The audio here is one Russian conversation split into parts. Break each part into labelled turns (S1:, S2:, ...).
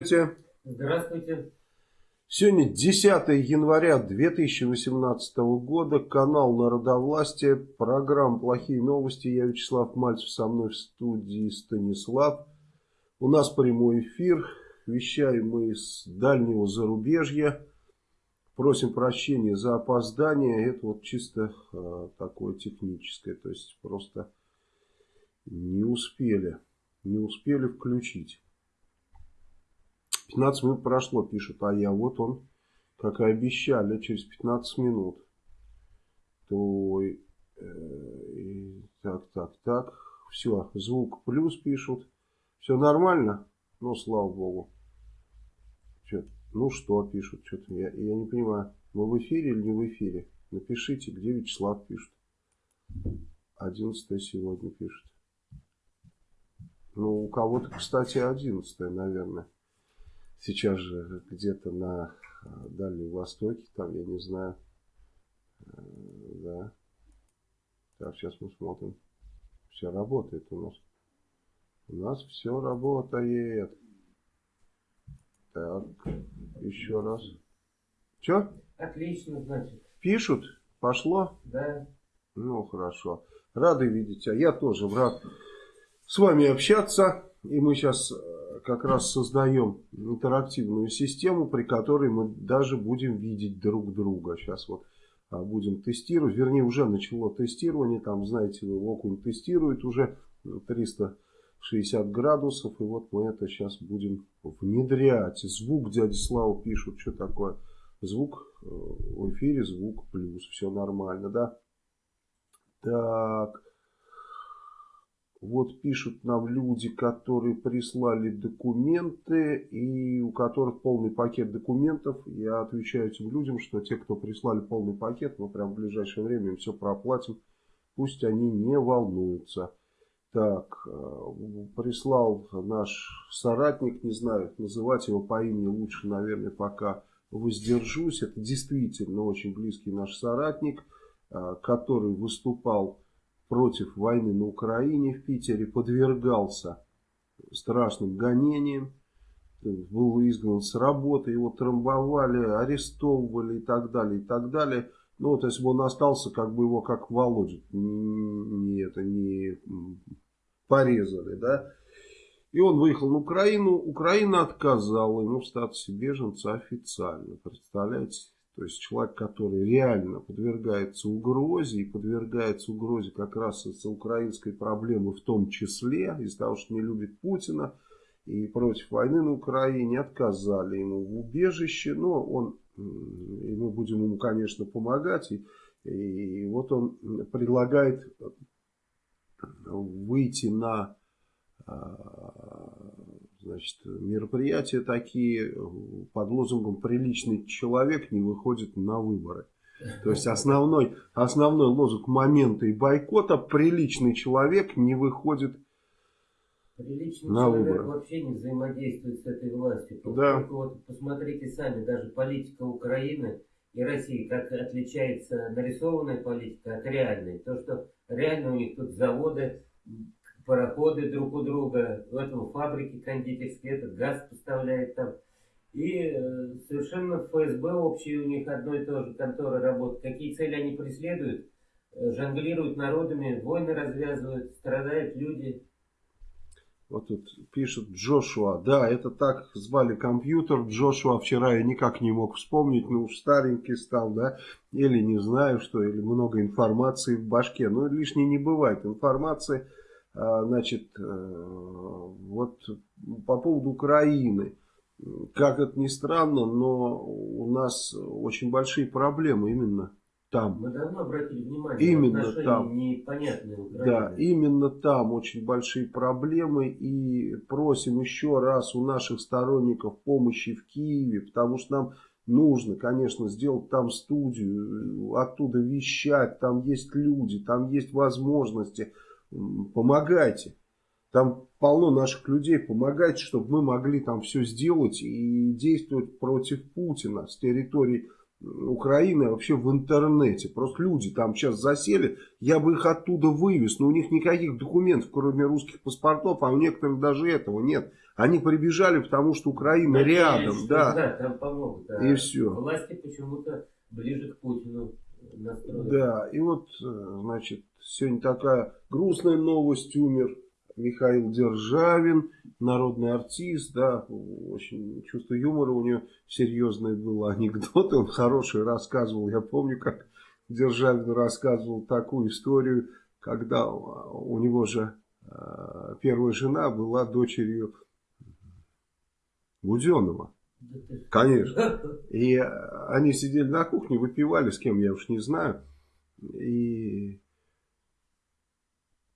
S1: Здравствуйте.
S2: Сегодня 10 января 2018 года, канал Народовластия, программа «Плохие новости». Я Вячеслав Мальцев, со мной в студии Станислав. У нас прямой эфир, вещаем мы из дальнего зарубежья. Просим прощения за опоздание, это вот чисто э, такое техническое, то есть просто не успели, не успели включить. 15 минут прошло, пишут, а я вот он, как и обещали, через 15 минут. То, э, так, так, так, все, звук плюс пишут. Все нормально? Ну, слава богу. Че, ну что пишут, что-то я, я не понимаю, мы в эфире или не в эфире? Напишите, где Вячеслав пишет. 11 сегодня пишет. Ну, у кого-то, кстати, 11 наверное сейчас же где-то на э, Дальнем Востоке, там, я не знаю, э, да. Так, сейчас мы смотрим. Все работает у нас. У нас все работает. Так, еще раз. Че?
S1: Отлично, значит.
S2: Пишут? Пошло?
S1: Да.
S2: Ну, хорошо. Рады видеть. А я тоже рад с вами общаться. И мы сейчас э, как раз создаем интерактивную систему, при которой мы даже будем видеть друг друга. Сейчас вот а, будем тестировать, вернее уже начало тестирование, там знаете окунь тестирует уже 360 градусов, и вот мы это сейчас будем внедрять. Звук дяди Слава пишут, что такое, звук э, в эфире, звук плюс, все нормально, да? Так, вот пишут нам люди, которые прислали документы и у которых полный пакет документов. Я отвечаю этим людям, что те, кто прислали полный пакет, мы прям в ближайшее время им все проплатим. Пусть они не волнуются. Так, э, прислал наш соратник, не знаю, называть его по имени лучше, наверное, пока воздержусь. Это действительно очень близкий наш соратник, э, который выступал против войны на Украине в Питере подвергался страшным гонениям, был изгнан с работы, его трамбовали, арестовывали и так далее, и так далее. Ну, то есть он остался, как бы его как Володя, не, это, не порезали, да. И он выехал на Украину, Украина отказала ему в статусе беженца официально, представляете? То есть человек, который реально подвергается угрозе и подвергается угрозе как раз из-за украинской проблемы в том числе, из-за того, что не любит Путина и против войны на Украине, отказали ему в убежище, но он, и мы будем ему, конечно, помогать, и, и вот он предлагает выйти на а, значит, мероприятия такие под лозунгом «приличный человек не выходит на выборы». То есть основной, основной лозунг момента и бойкота «приличный человек не выходит
S1: Приличный на человек выборы. вообще не взаимодействует с этой властью.
S2: Да.
S1: Вот посмотрите сами, даже политика Украины и России, как отличается нарисованная политика от реальной. То, что реально у них тут заводы, пароходы друг у друга, в этом фабрике кондитерские, этот газ поставляет там. И э, совершенно ФСБ общие у них одно и то же конторы работают. Какие цели они преследуют? Э, жонглируют народами, войны развязывают, страдают люди.
S2: Вот тут пишет Джошуа. Да, это так звали компьютер. Джошуа вчера я никак не мог вспомнить. Ну уж старенький стал, да. Или не знаю что, или много информации в башке. Но лишней не бывает. Информации значит, э, вот по поводу Украины. Как это ни странно, но у нас очень большие проблемы именно там.
S1: Мы давно обратили внимание
S2: именно там.
S1: непонятные
S2: Да, именно там очень большие проблемы. И просим еще раз у наших сторонников помощи в Киеве, потому что нам нужно, конечно, сделать там студию, оттуда вещать, там есть люди, там есть возможности помогайте. Там полно наших людей, помогайте, чтобы мы могли там все сделать и действовать против Путина с территории Украины вообще в интернете. Просто люди там сейчас засели, я бы их оттуда вывез, но у них никаких документов, кроме русских паспортов, а у некоторых даже этого нет. Они прибежали, потому что Украина
S1: Надеюсь,
S2: рядом, да.
S1: Да, там помогут. Да.
S2: И все.
S1: Власти почему-то ближе к Путину.
S2: Да, и вот, э, значит, сегодня такая грустная новость, умер Михаил Державин, народный артист, да, очень чувство юмора у него серьезное было, анекдоты он хороший рассказывал, я помню, как Державин рассказывал такую историю, когда у него же э, первая жена была дочерью Буденова. Конечно. И они сидели на кухне, выпивали, с кем я уж не знаю. И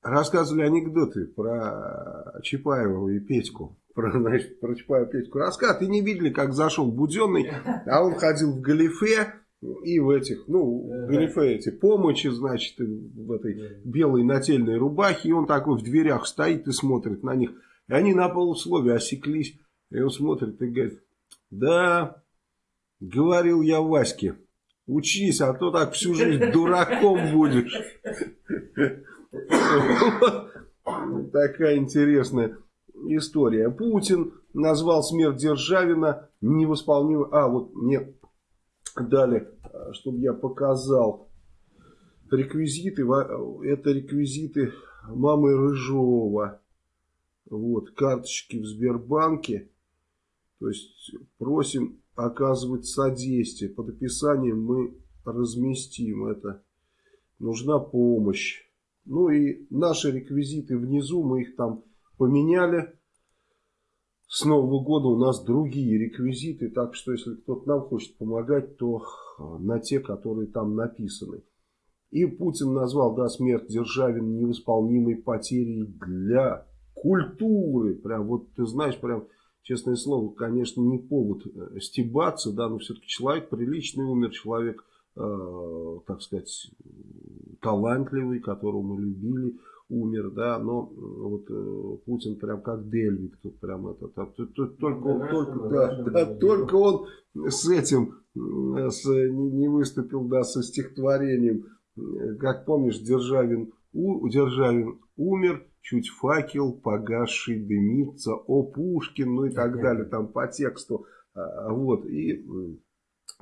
S2: рассказывали анекдоты про Чапаева и Петьку. Про, значит, про Чапаева и Петьку. Рассказ, ты не видели, как зашел Буденный, а он ходил в галифе и в этих, ну, в галифе эти помощи, значит, и в этой белой нательной рубахе, и он такой в дверях стоит и смотрит на них. И они на полусловие осеклись, и он смотрит и говорит, да, говорил я Ваське, учись, а то так всю жизнь дураком будешь. Такая интересная история. Путин назвал смерть Державина невосполнимой. А, вот мне дали, чтобы я показал реквизиты. Это реквизиты мамы Рыжова. Вот, карточки в Сбербанке. То есть просим оказывать содействие. Под описанием мы разместим это. Нужна помощь. Ну и наши реквизиты внизу, мы их там поменяли. С Нового года у нас другие реквизиты, так что если кто-то нам хочет помогать, то а, на те, которые там написаны. И Путин назвал, да, смерть Державина невосполнимой потерей для культуры. Прям вот ты знаешь, прям, честное слово, конечно, не повод э, стебаться, да, но все-таки человек приличный умер, человек, э, так сказать, талантливый, которого мы любили, умер, да, но э, вот э, Путин прям как Дельвик, тут прям это, там, тут- тут только, он,
S1: Да,
S2: только,
S1: да,
S2: да, только он с этим, м, с, не, выступил, да, со стихотворением, Э, как помнишь, Державин, у, Державин умер, чуть факел погасший дымится, о Пушкин, ну и так далее, там по тексту, А, вот, и м,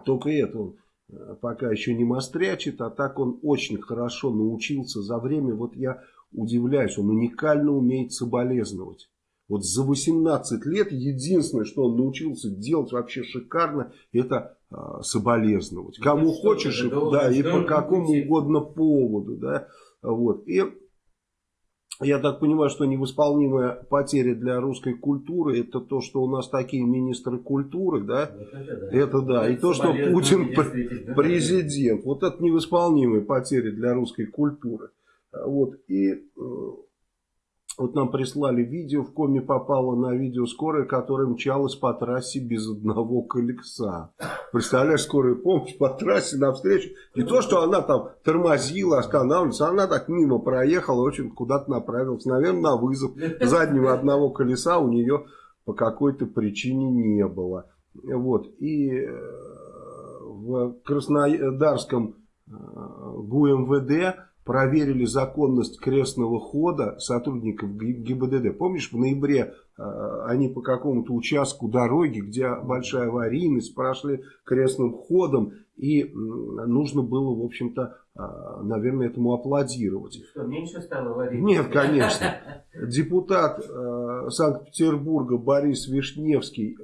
S2: только это он э, пока еще не мострячит, а так он очень хорошо научился за время, вот я удивляюсь, он уникально умеет соболезновать. Вот за 18 лет единственное, что он научился делать вообще шикарно, это а, соболезновать.
S1: Ну,
S2: Кому
S1: что,
S2: хочешь, и- да, и по какому угодно поводу, да, вот. И я так понимаю, что невосполнимая потеря для русской культуры, это то, что у нас такие министры культуры, да,
S1: Вот это да.
S2: это да. И то, что Путин президент. Вот это невосполнимые потери для русской культуры. Вот. И э, вот нам прислали видео, в коме попало на видео скорая, которая мчалась по трассе без одного колеса. Представляешь, скорая помощь по трассе навстречу. Не то, что она там тормозила, останавливалась, она так мимо проехала, очень куда-то направилась. Наверное, на вызов. Заднего одного колеса у нее по какой-то причине не было. Вот. И э, в Краснодарском э, ГУМВД проверили законность крестного хода сотрудников ГИБДД. Помнишь, в ноябре э, они по какому-то участку дороги, где большая аварийность, прошли крестным ходом, и нужно было, в общем-то, э, наверное, этому аплодировать.
S1: Что, меньше стало варить?
S2: Нет, конечно. Депутат э, Санкт-Петербурга Борис Вишневский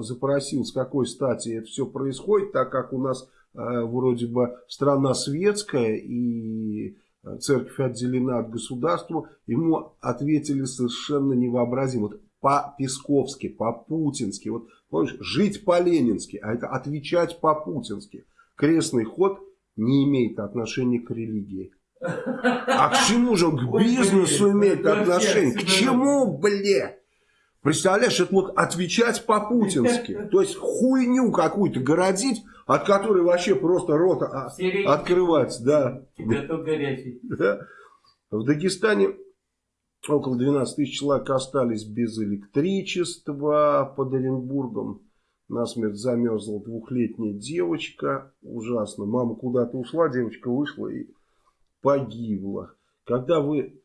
S2: запросил, с какой стати это все происходит, так как у нас вроде бы страна светская и церковь отделена от государства. Ему ответили совершенно невообразимо. Вот по-песковски, по-путински. Вот, помнишь, жить по-ленински, а это отвечать по-путински. Крестный ход не имеет отношения к религии. А к чему же он к бизнесу имеет отношение? К чему, бля? Представляешь, это вот отвечать по-путински. То есть хуйню какую-то городить, от которой вообще просто рот а, открывать. Да.
S1: Готов горячий.
S2: Да. В Дагестане около 12 тысяч человек остались без электричества под Оренбургом. насмерть замерзла двухлетняя девочка. Ужасно. Мама куда-то ушла, девочка вышла и погибла. Когда вы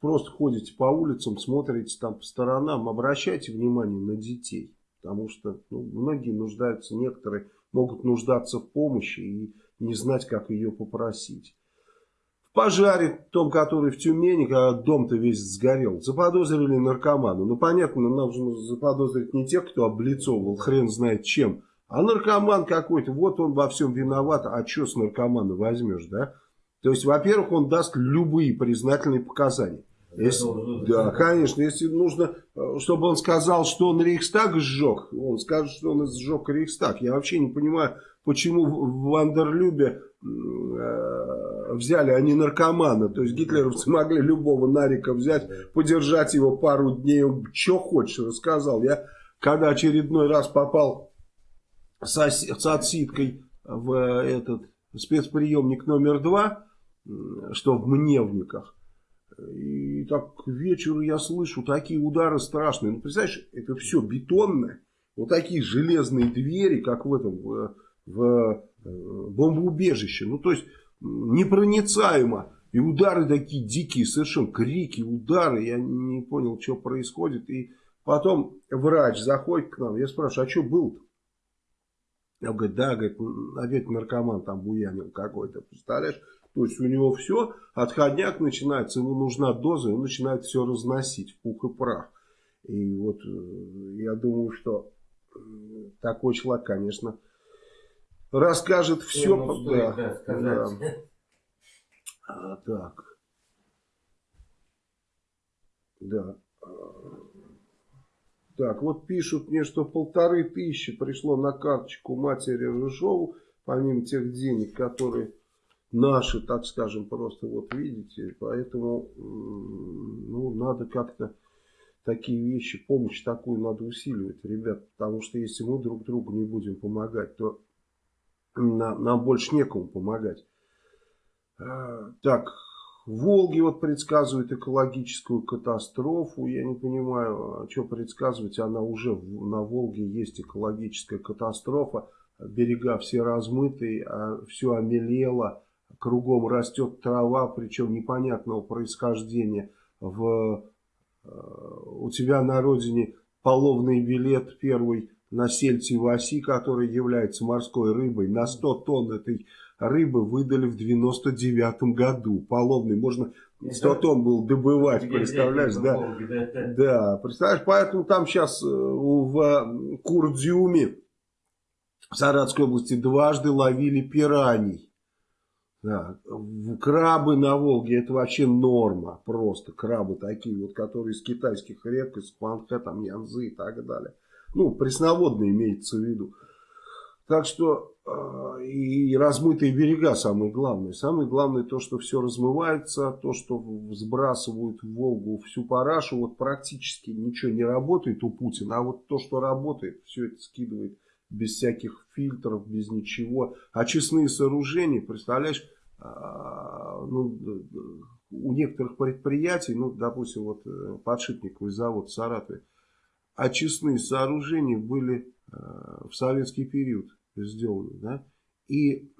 S2: просто ходите по улицам, смотрите там по сторонам, обращайте внимание на детей. Потому что ну, многие нуждаются, некоторые могут нуждаться в помощи и не знать, как ее попросить. В пожаре, том, который в Тюмени, когда дом-то весь сгорел, заподозрили наркомана. Ну, понятно, нужно заподозрить не тех, кто облицовывал хрен знает чем, а наркоман какой-то, вот он во всем виноват, а что с наркомана возьмешь, да? То есть, во-первых, он даст любые признательные показания. Если, да, конечно, если нужно, э, чтобы он сказал, что он Рейхстаг сжег, он скажет, что он сжег Рейхстаг. Я вообще не понимаю, почему в Вандерлюбе э, взяли, а не наркомана. То есть гитлеровцы могли любого Нарика взять, подержать его пару дней, он что хочешь рассказал. Я когда очередной раз попал с, с отсидкой в этот спецприемник номер два, что в Мневниках, и так к вечеру я слышу такие удары страшные. Ну, представляешь, это все бетонное. Вот такие железные двери, как в этом, в, в э, бомбоубежище. Ну, то есть, непроницаемо. И удары такие дикие, совершенно крики, удары. Я не понял, что происходит. И потом врач заходит к нам. Я спрашиваю, а что было-то? Я говорю, да, говорит, опять наркоман там буянил какой-то, представляешь? То есть у него все, отходняк начинается, ему нужна доза, и он начинает все разносить в пух и прах. И вот э, я думаю, что э, такой человек, конечно, расскажет все.
S1: Ну, да, да, да.
S2: А, так. Да. Так, вот пишут мне, что полторы тысячи пришло на карточку матери Рыжову, помимо тех денег, которые наши, так скажем, просто вот видите. Поэтому ну, надо как-то такие вещи, помощь такую надо усиливать, ребят. Потому что если мы друг другу не будем помогать, то нам, нам больше некому помогать. А, так, Волги вот предсказывает экологическую катастрофу. Я не понимаю, а что предсказывать. Она уже на Волге есть экологическая катастрофа. Берега все размытые, а все омелело кругом растет трава, причем непонятного происхождения. В, э, у тебя на родине половный билет первый на сельце Васи, который является морской рыбой, на 100 тонн этой рыбы выдали в 99 году. Половный, можно 100 тонн был добывать, представляешь, да? Да, представляешь, поэтому там сейчас э, в Курдюме в Саратской области дважды ловили пираний. Да. Крабы на Волге это вообще норма. Просто крабы такие вот, которые из китайских рек, из Хуанхэ, там Янзы и так далее. Ну, пресноводные имеется в виду. Так что э, и размытые берега самое главное. Самое главное то, что все размывается, то, что сбрасывают в Волгу всю парашу. Вот практически ничего не работает у Путина, а вот то, что работает, все это скидывает без всяких фильтров, без ничего. Очистные сооружения, представляешь, а, ну, у некоторых предприятий, ну, допустим, вот э, подшипниковый завод в Саратове, очистные сооружения были э, в советский период сделаны, да, и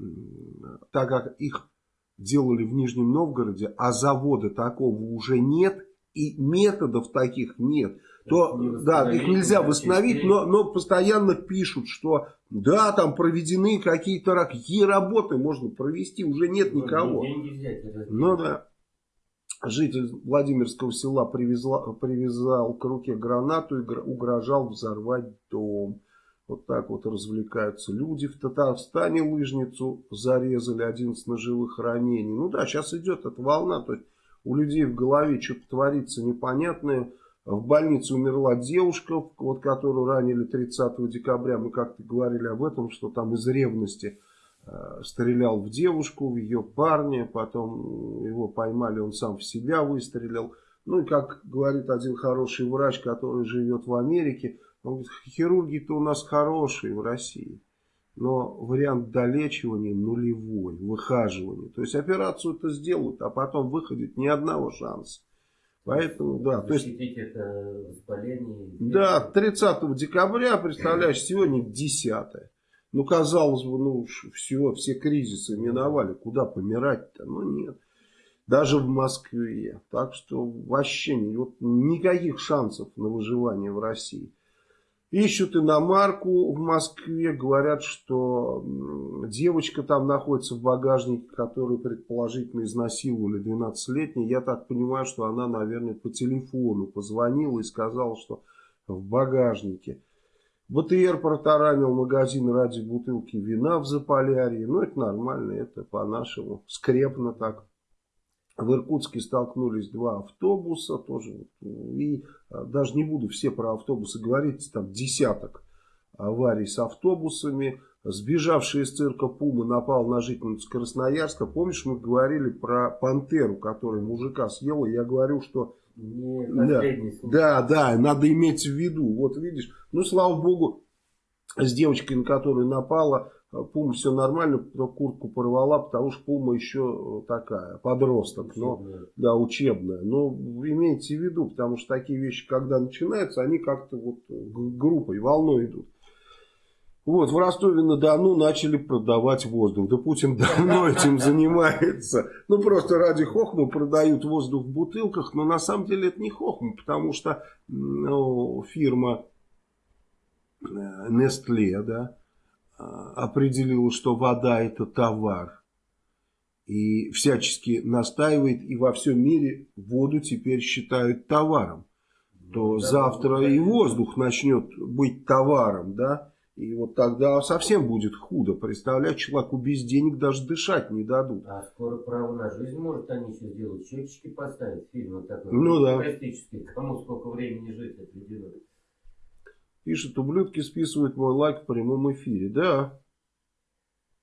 S2: так как их делали в Нижнем Новгороде, а завода такого уже нет, и методов таких нет, то да, их нельзя восстановить, но, но постоянно пишут, что да, там проведены какие-то какие работы можно провести, уже нет никого. Ну да. Житель Владимирского села привезла, привязал к руке гранату и угрожал взорвать дом. Вот так вот развлекаются люди. В Татарстане лыжницу зарезали, 11 ножевых ранений. Ну да, сейчас идет эта волна. То есть у людей в голове что-то творится непонятное. В больнице умерла девушка, вот, которую ранили 30 декабря. Мы как-то говорили об этом, что там из ревности э, стрелял в девушку, в ее парня. Потом его поймали, он сам в себя выстрелил. Ну и как говорит один хороший врач, который живет в Америке, он говорит, хирурги-то у нас хорошие в России. Но вариант долечивания нулевой, выхаживания. То есть операцию это сделают, а потом выходит ни одного шанса. Поэтому, да.
S1: То есть, это воспаление.
S2: Да, 30 декабря, представляешь, сегодня 10 Ну, казалось бы, ну, все, все кризисы миновали. Куда помирать-то? Ну, нет. Даже в Москве. Так что вообще вот, никаких шансов на выживание в России. Ищут иномарку в Москве, говорят, что девочка там находится в багажнике, которую предположительно изнасиловали 12-летней. Я так понимаю, что она, наверное, по телефону позвонила и сказала, что в багажнике. БТР протаранил магазин ради бутылки вина в Заполярье. Ну, это нормально, это по-нашему. Скрепно так. В Иркутске столкнулись два автобуса тоже. И а, даже не буду все про автобусы говорить, там десяток аварий с автобусами. Сбежавший из цирка Пума напал на жительницу Красноярска. Помнишь, мы говорили про пантеру, которая мужика съела? Я говорю, что...
S1: Не
S2: да, да, да, надо иметь в виду. Вот видишь, ну слава богу, с девочкой, на которую напала, Пума все нормально, куртку порвала, потому что Пума еще такая, подросток, но, да, учебная. Но имейте в виду, потому что такие вещи, когда начинаются, они как-то вот группой, волной идут. Вот, в Ростове-на-Дону начали продавать воздух. Да Путин давно этим занимается. Ну, просто ради хохма продают воздух в бутылках, но на самом деле это не хохма, потому что ну, фирма э, Nestle, да, определила, что вода это товар. И всячески настаивает, и во всем мире воду теперь считают товаром. То ну, да, завтра да, и воздух начнет быть товаром, да. И вот тогда совсем будет худо. Представляешь, человеку без денег даже дышать не дадут.
S1: А скоро право на жизнь может они еще сделать. Счетчики поставить. Фильм вот такой.
S2: Ну да.
S1: Кому сколько времени жить определенно.
S2: Пишет, ублюдки списывают мой лайк в прямом эфире. Да.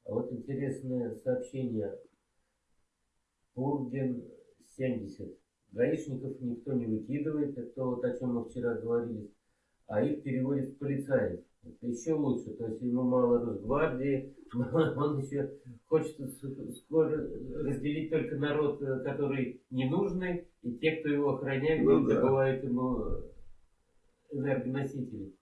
S1: А вот интересное сообщение. Пурген 70. Гаишников никто не выкидывает, это вот о чем мы вчера говорили, а их переводят в полицаев. Это еще лучше, то есть ему мало Росгвардии, он еще хочет скоро разделить только народ, э, который ненужный, и те, кто его охраняет, ну, да. добывают ему энергоносители.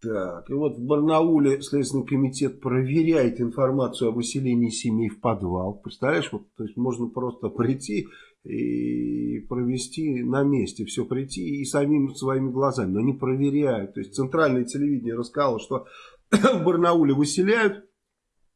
S2: Так, и вот в Барнауле Следственный комитет проверяет информацию о выселении семей в подвал. Представляешь, вот, то есть можно просто прийти и провести на месте, все прийти и самим своими глазами, но не проверяют. То есть центральное телевидение рассказало, что в Барнауле выселяют,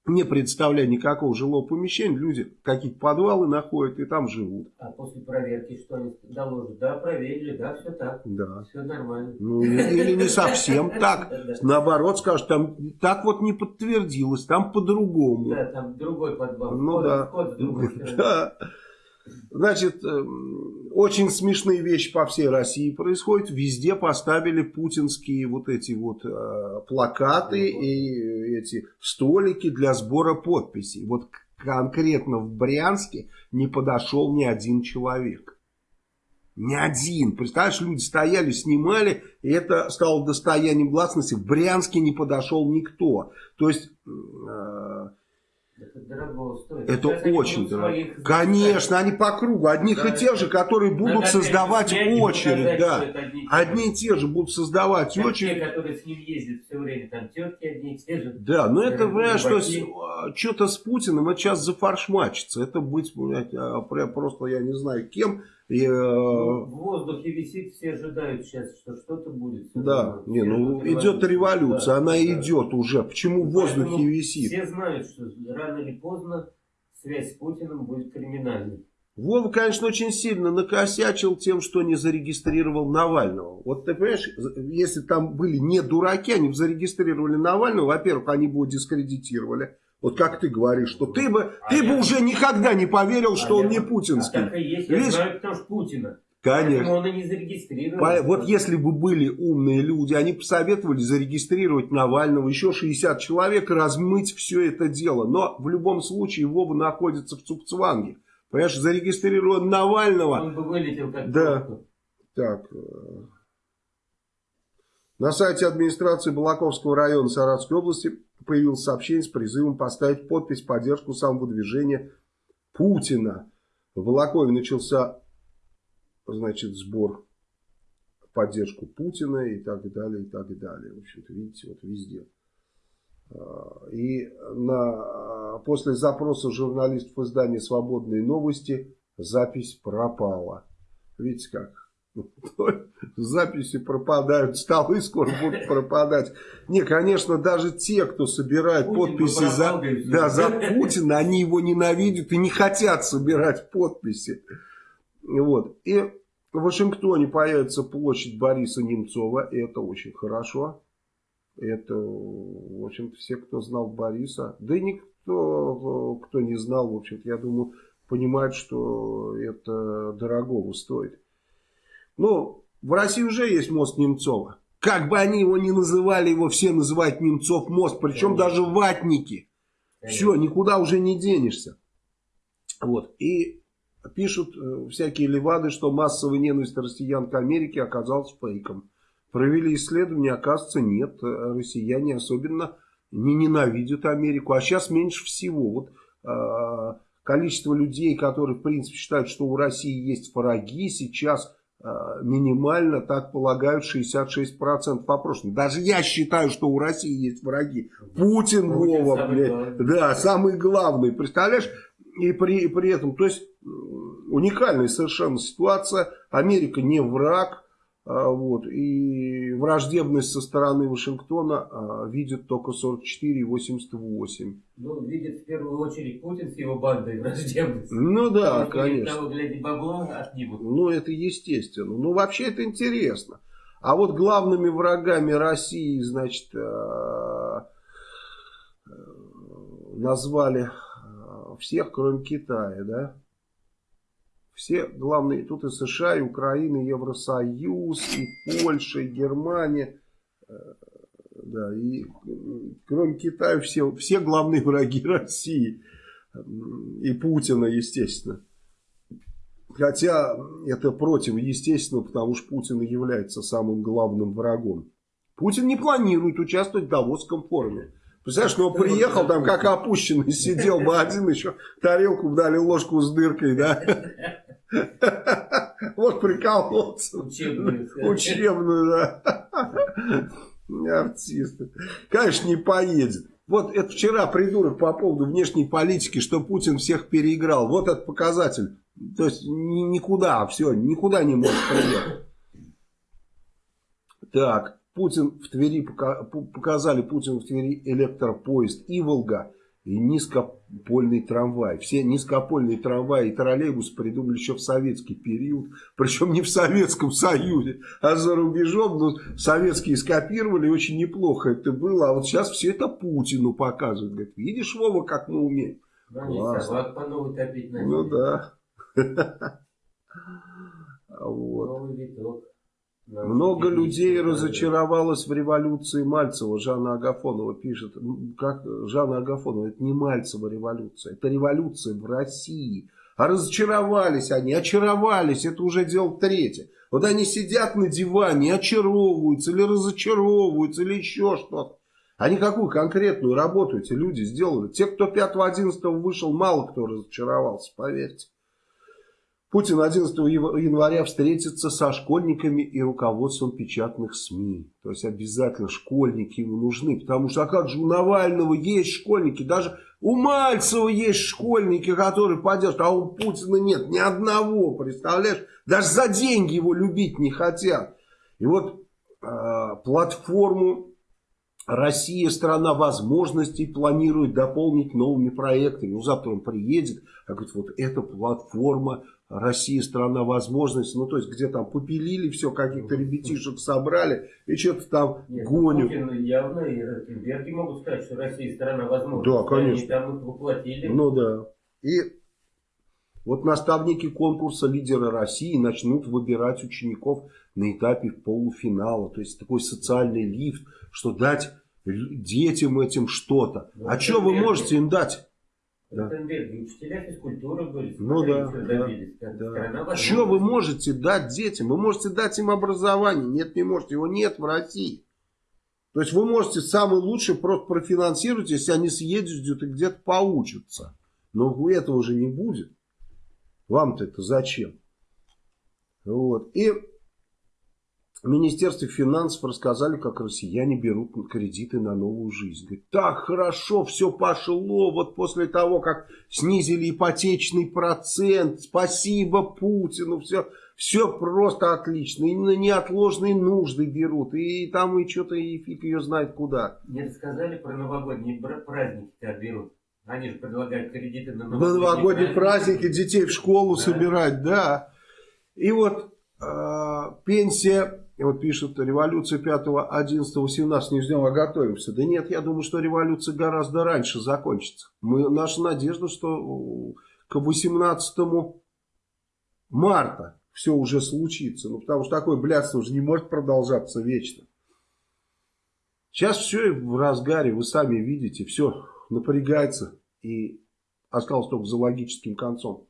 S2: не представляя никакого жилого помещения, люди какие-то подвалы находят и там живут.
S1: А после проверки что они доложат? Да, проверили, да, все так.
S2: Да.
S1: Все нормально.
S2: Ну, или не совсем так. Наоборот, скажут, там так вот не подтвердилось, там по-другому.
S1: Да, там другой подвал.
S2: Ну да. Значит, эм, очень смешные вещи по всей России происходят. Везде поставили путинские вот эти вот э, плакаты и эти столики для сбора подписей. Вот конкретно в Брянске не подошел ни один человек. Ни один. Представляешь, люди стояли, снимали, и это стало достоянием гласности. В Брянске не подошел никто. То есть... Э,
S1: это
S2: очень дорого. Конечно, они по кругу. Одних да, и тех же, которые будут создавать очередь. Да. Одни, и те же будут создавать
S1: как
S2: очередь.
S1: Те, которые с ним ездят все время, там тетки одни и те же.
S2: Да, но это, понимаешь, что а, что-то с Путиным, это сейчас зафаршмачится. Это быть, понимаете, а, просто я не знаю кем. И,
S1: э, ну, в воздухе висит, все ожидают сейчас, что что-то будет.
S2: Да, не, ну идет революция, да, она да. идет уже. Почему в воздухе Поэтому висит?
S1: Все знают, что рано или поздно связь с Путиным будет криминальной.
S2: Вова, конечно, очень сильно накосячил тем, что не зарегистрировал Навального. Вот ты понимаешь, если там были не дураки, они бы зарегистрировали Навального, во-первых, они бы его дискредитировали. Вот как ты говоришь, что ты бы, а ты бы уже никогда не поверил, что а он я, не путинский. А
S1: так и есть, я Видишь? знаю, потому что Путина.
S2: Конечно.
S1: он и не зарегистрировал.
S2: Вот если бы были умные люди, они посоветовали зарегистрировать Навального, еще 60 человек, размыть все это дело. Но в любом случае Вова находится в Цукцванге. Понимаешь, зарегистрирован Навального.
S1: Он бы вылетел как
S2: Да. Так. Э, на сайте администрации Балаковского района Саратовской области появилось сообщение с призывом поставить подпись в поддержку самого движения Путина. В Балакове начался значит, сбор поддержку Путина и так далее, и так далее. В общем-то, видите, вот везде. А, и на, после запроса журналистов издания «Свободные новости» запись пропала. Видите как? Записи пропадают, столы скоро будут пропадать. Не, конечно, даже те, кто собирает Путин подписи за, да, за Путина, они его ненавидят и не хотят собирать подписи. Вот. И в Вашингтоне появится площадь Бориса Немцова, и это очень хорошо. Это, в общем-то, все, кто знал Бориса, да и никто, кто не знал, в общем-то, я думаю, понимает, что это дорогого стоит. Ну, в России уже есть мост Немцова. Как бы они его ни называли, его все называют Немцов мост, причем Конечно. даже ватники. Конечно. Все, никуда уже не денешься. Вот, и пишут э, всякие левады, что массовая ненависть россиян к Америке оказалась фейком. Провели исследование, оказывается, нет. Э, россияне особенно не ненавидят Америку. А сейчас меньше всего. Вот э, количество людей, которые, в принципе, считают, что у России есть враги, сейчас минимально, так полагают, 66% опрошенных. Даже я считаю, что у России есть враги. Путин, Вова, блядь. Да, самый главный. Представляешь? И при, при этом, то есть, уникальная совершенно ситуация. Америка не враг. А, вот, и враждебность со стороны Вашингтона а, видит только 44 и 88.
S1: Ну, видит в первую очередь Путин с его бандой враждебность.
S2: Ну да, Потому конечно.
S1: Того, гляди, бабло отнимут.
S2: Ну, это естественно. Ну, вообще это интересно. А вот главными врагами России, значит, а, назвали всех, кроме Китая, да? Все главные, тут и США, и Украина, и Евросоюз, и Польша, и Германия. Э, да, и кроме Китая все, все главные враги России. И Путина, естественно. Хотя это против, естественно, потому что Путин является самым главным врагом. Путин не планирует участвовать в Давосском форуме. Представляешь, ну приехал там как опущенный, сидел бы один еще, тарелку дали ложку с дыркой, да. Вот прикололся. Учебную. Учебную, да. Артисты. Конечно, не поедет. Вот это вчера придурок по поводу внешней политики, что Путин всех переиграл. Вот этот показатель. То есть никуда, все, никуда не может приехать. Так, Путин в Твери, показали Путин в Твери электропоезд Иволга и низкопольный трамвай. Все низкопольные трамваи и троллейбусы придумали еще в советский период. Причем не в Советском Союзе, а за рубежом. Но советские скопировали, очень неплохо это было. А вот сейчас все это Путину показывают. Говорит, видишь, Вова, как мы умеем.
S1: Да, Классно. по новой топить
S2: Ну да. Вот.
S1: Новый виток.
S2: Много людей разочаровалось в революции Мальцева. Жанна Агафонова пишет. Как Жанна Агафонова, это не Мальцева революция. Это революция в России. А разочаровались они, очаровались. Это уже дело третье. Вот они сидят на диване, очаровываются или разочаровываются, или еще что-то. Они какую конкретную работу эти люди сделали? Те, кто 5-11 вышел, мало кто разочаровался, поверьте. Путин 11 января встретится со школьниками и руководством печатных СМИ. То есть обязательно школьники ему нужны. Потому что а как же у Навального есть школьники, даже у Мальцева есть школьники, которые поддержат, а у Путина нет ни одного, представляешь? Даже за деньги его любить не хотят. И вот э, платформу Россия, страна возможностей, планирует дополнить новыми проектами. Ну, завтра он приедет, а говорит, вот эта платформа Россия страна возможностей, ну то есть где там попилили все, каких-то ребятишек собрали и что-то там Нет, ну, гонят.
S1: Путин явно и Ротенберги могут сказать, что Россия страна возможностей.
S2: Да, конечно.
S1: Они там их воплотили.
S2: Ну да. И вот наставники конкурса «Лидеры России» начнут выбирать учеников на этапе полуфинала. То есть такой социальный лифт, что дать детям этим что-то. Ну, а что вы можете им дать?
S1: Да. учителя физкультуры были.
S2: Ну да, да, да. Что вы можете дать детям? Вы можете дать им образование. Нет, не можете. Его нет в России. То есть вы можете самый лучший просто профинансировать, если они съездят и где-то поучатся. Но этого же не будет. Вам-то это зачем? Вот. И в Министерстве финансов рассказали, как россияне берут кредиты на новую жизнь. Говорит, так хорошо, все пошло, вот после того, как снизили ипотечный процент, спасибо Путину, все, все просто отлично, и на неотложные нужды берут, и там и что-то, и фиг ее знает куда.
S1: Не рассказали про новогодние праздники, как берут? Они же предлагают кредиты на
S2: новогодние, на новогодние праздники, праздники, детей в школу да? собирать, да. И вот э, пенсия вот пишут, революция 5, 11, 18 не ждем, а готовимся. Да нет, я думаю, что революция гораздо раньше закончится. Мы, наша надежда, что к 18 марта все уже случится. Ну, потому что такое блядство уже не может продолжаться вечно. Сейчас все в разгаре, вы сами видите, все напрягается и осталось только за логическим концом.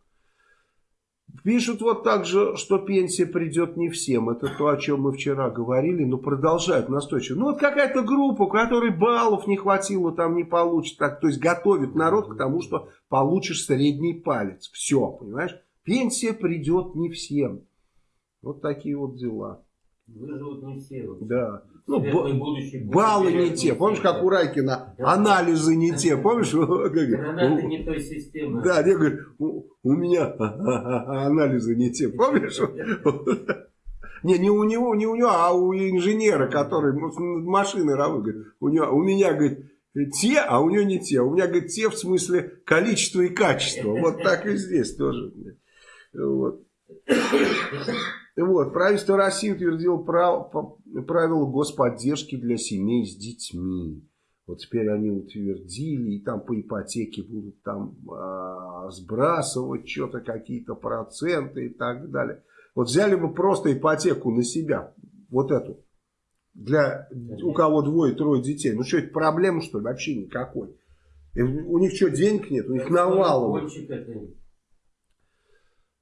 S2: Пишут вот так же, что пенсия придет не всем. Это то, о чем мы вчера говорили, но продолжают настойчиво. Ну вот какая-то группа, у которой баллов не хватило, там не получит. Так, то есть готовит народ к тому, что получишь средний палец. Все, понимаешь? Пенсия придет не всем. Вот такие вот дела.
S1: Выживут не все.
S2: Да. Ну, баллы не те. Помнишь, как у Райкина? Анализы не те. Помнишь?
S1: Гранаты не той системы.
S2: Да, я говорю, у меня анализы не те. Помнишь? Не, не у него, не у него, а у инженера, который машины работает. У, него, у меня, говорит, те, а у него не те. У меня, говорит, те в смысле количество и качество. Вот так и здесь тоже. Вот. Вот, правительство России утвердило прав, правила господдержки для семей с детьми. Вот теперь они утвердили, и там по ипотеке будут там а, сбрасывать что-то, какие-то проценты и так далее. Вот взяли бы просто ипотеку на себя, вот эту, для у кого двое-трое детей. Ну что, это проблема, что ли? Вообще никакой. И у них что, денег нет? У них навалом.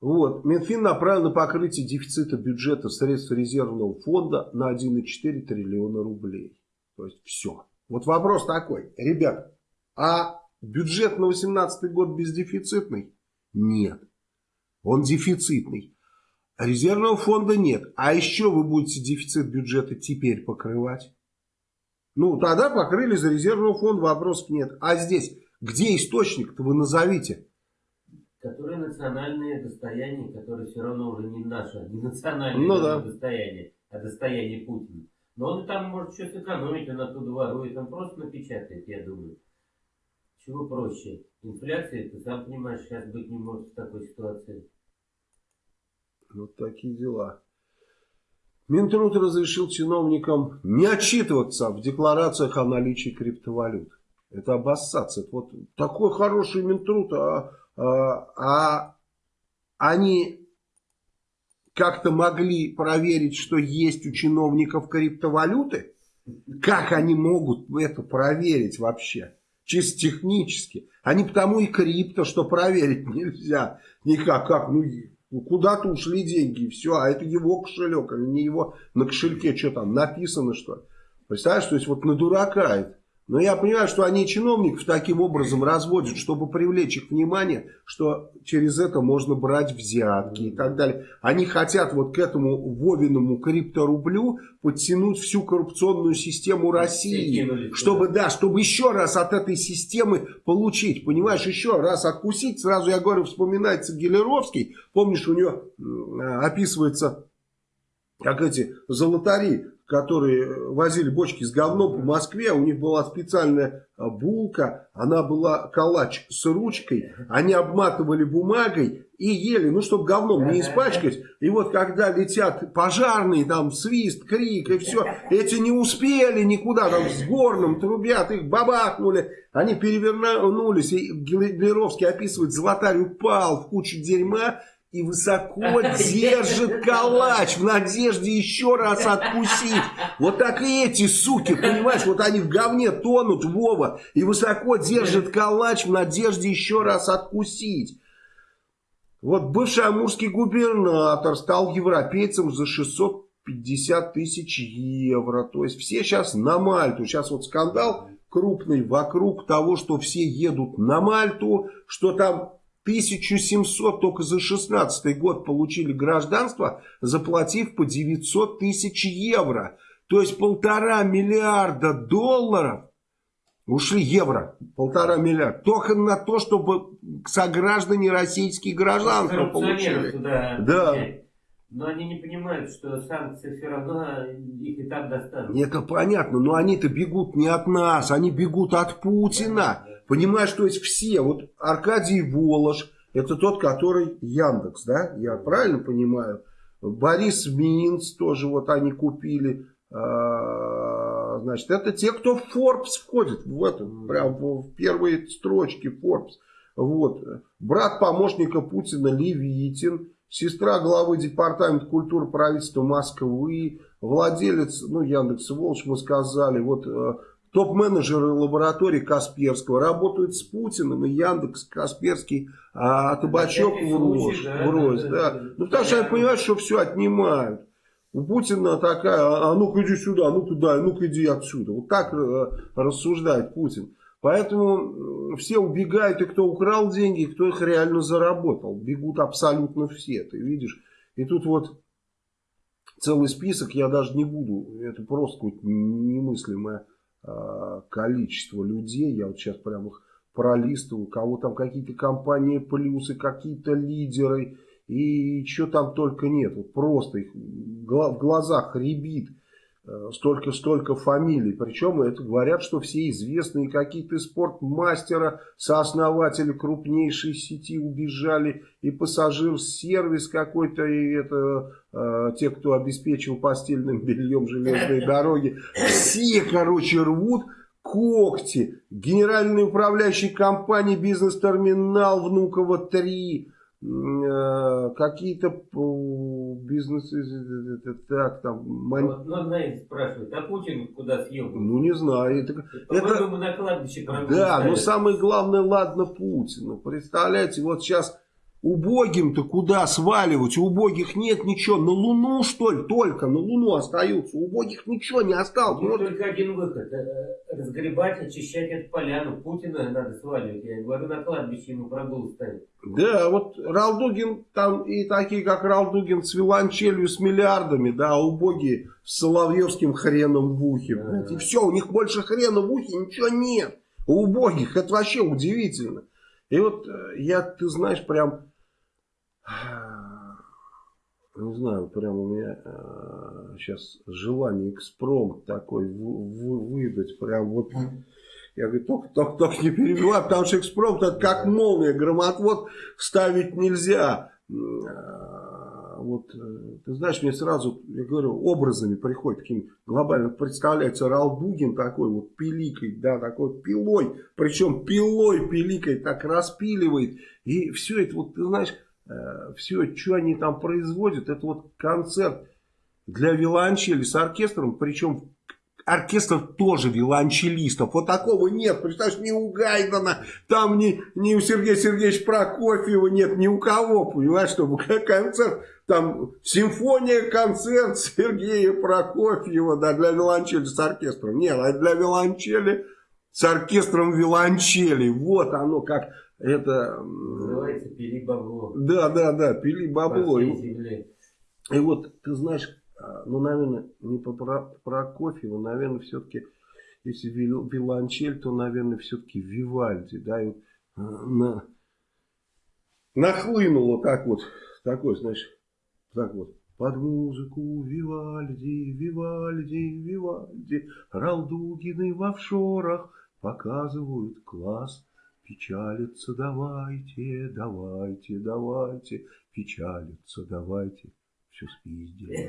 S2: Вот. Минфин направил на покрытие дефицита бюджета средств резервного фонда на 1,4 триллиона рублей. То есть все. Вот вопрос такой. Ребят, а бюджет на 2018 год бездефицитный? Нет. Он дефицитный. Резервного фонда нет. А еще вы будете дефицит бюджета теперь покрывать? Ну, тогда покрыли за резервного фонда, вопросов нет. А здесь, где источник-то вы назовите?
S1: Которые национальные достояния, которые все равно уже не наше, не национальное ну, да. достояние, а достояние Путина. Но он там может что-то экономить, он оттуда ворует, он просто напечатает, я думаю. Чего проще? Инфляция, ты сам понимаешь, сейчас быть не может в такой ситуации.
S2: Вот такие дела. Минтруд разрешил чиновникам не отчитываться в декларациях о наличии криптовалют. Это обоссаться. Вот такой хороший Минтруд, а а, а они как-то могли проверить, что есть у чиновников криптовалюты? Как они могут это проверить вообще? Чисто технически. Они потому и крипто, что проверить нельзя. Никак, как, ну, куда-то ушли деньги, и все, а это его кошелек, а не его на кошельке, что там написано, что Представляешь, то есть вот на дурака это. Но я понимаю, что они чиновников таким образом разводят, чтобы привлечь их внимание, что через это можно брать взятки и так далее. Они хотят вот к этому Вовиному крипторублю подтянуть всю коррупционную систему России. Чтобы, да, чтобы еще раз от этой системы получить. Понимаешь, еще раз откусить. Сразу я говорю, вспоминается Гелеровский. Помнишь, у него описывается как эти золотари которые возили бочки с говном по Москве, у них была специальная а, булка, она была калач с ручкой, они обматывали бумагой и ели, ну, чтобы говном не испачкать. И вот когда летят пожарные, там свист, крик и все, эти не успели никуда, там с горным трубят, их бабахнули, они перевернулись, и Глеровский описывает, золотарь упал в кучу дерьма, и высоко держит калач в надежде еще раз откусить. Вот так и эти суки, понимаешь, вот они в говне тонут, Вова, и высоко держит калач в надежде еще раз откусить. Вот бывший амурский губернатор стал европейцем за 650 тысяч евро. То есть все сейчас на Мальту. Сейчас вот скандал крупный вокруг того, что все едут на Мальту, что там 1700 только за 16 год получили гражданство, заплатив по 900 тысяч евро. То есть полтора миллиарда долларов ушли евро, полтора миллиарда, только на то, чтобы сограждане российские гражданства получили.
S1: Да. да. Но они не понимают, что санкции все равно их и так достанут.
S2: Это понятно, но они-то бегут не от нас, они бегут от Путина. Понимаешь, то есть все, вот Аркадий Волош, это тот, который Яндекс, да, я правильно понимаю? Борис Минц тоже вот они купили, а, значит, это те, кто в Forbes входит, в этом, прям в первые строчки Forbes. Вот, брат помощника Путина Левитин, сестра главы департамента культуры правительства Москвы, владелец, ну, Яндекс Волч, мы сказали, вот э, топ-менеджеры лаборатории Касперского работают с Путиным, и Яндекс, Касперский, а Табачок врозь, да, врозь, да, да. да. Ну, потому что они понимают, что все отнимают. У Путина такая, а, а ну-ка иди сюда, а ну туда, а ну-ка иди отсюда. Вот так э, рассуждает Путин. Поэтому все убегают, и кто украл деньги, и кто их реально заработал. Бегут абсолютно все, ты видишь. И тут вот целый список, я даже не буду, это просто немыслимое э, количество людей. Я вот сейчас прям их пролистываю, кого там какие-то компании плюсы, какие-то лидеры, и что там только нет. Вот просто их в глазах ребит столько-столько фамилий. Причем это говорят, что все известные какие-то спортмастера, сооснователи крупнейшей сети убежали, и пассажир-сервис какой-то, и это э, те, кто обеспечил постельным бельем железные дороги. Все, короче, рвут когти. Генеральный управляющий компании «Бизнес-терминал» Внуково-3 Э, какие-то бизнесы, так, там...
S1: Ман... Вот, ну, знаете, спрашивают, а Путин куда съел?
S2: Ну, не знаю. Это,
S1: это... на кладбище
S2: Да, но самое главное, ладно, Путин. Ну, представляете, вот сейчас Убогим-то куда сваливать? У убогих нет ничего. На Луну, что ли, только на Луну остаются. У убогих ничего не осталось.
S1: Вот. Только один выход. Э, разгребать, очищать эту поляну. Путина надо сваливать. Я говорю, на кладбище ему прогул ставить.
S2: Да, вот Ралдугин, там и такие, как Ралдугин, с виланчелью, с миллиардами, да, а убогие с соловьевским хреном в ухе. Да. И все, у них больше хрена в ухе, ничего нет. У убогих, это вообще удивительно. И вот э, я, ты знаешь, прям не знаю, прям у меня э, сейчас желание экспромт такой в, в, выдать, прям вот, я говорю, только, только, только не перебивай, потому что экспромт это как молния, громотвод ставить нельзя. А, вот, э, ты знаешь, мне сразу, я говорю, образами приходит, таким глобально представляется Ралдугин такой вот пиликой, да, такой пилой, причем пилой пиликой так распиливает, и все это вот, ты знаешь, все, что они там производят, это вот концерт для виолончели с оркестром, причем оркестр тоже виолончелистов. Вот такого нет, представляешь, ни у Гайдана, там ни, ни у Сергея Сергеевича Прокофьева нет, ни у кого, понимаешь, чтобы концерт, там симфония, концерт Сергея Прокофьева, да, для виолончели с оркестром. Нет, а для виолончели с оркестром виолончели. Вот оно как это...
S1: Называется пили бабло.
S2: Да, да, да, пили бабло. И, и вот, ты знаешь, а, ну, наверное, не по Прокофьеву, наверное, все-таки, если виолончель, то, наверное, все-таки Вивальди, да, и вот а, на, нахлынуло так вот, такой, знаешь, так вот. Под музыку Вивальди, Вивальди, Вивальди, Ралдугины в офшорах показывают класс. Печалиться давайте, давайте, давайте, печалиться давайте. Все спиздили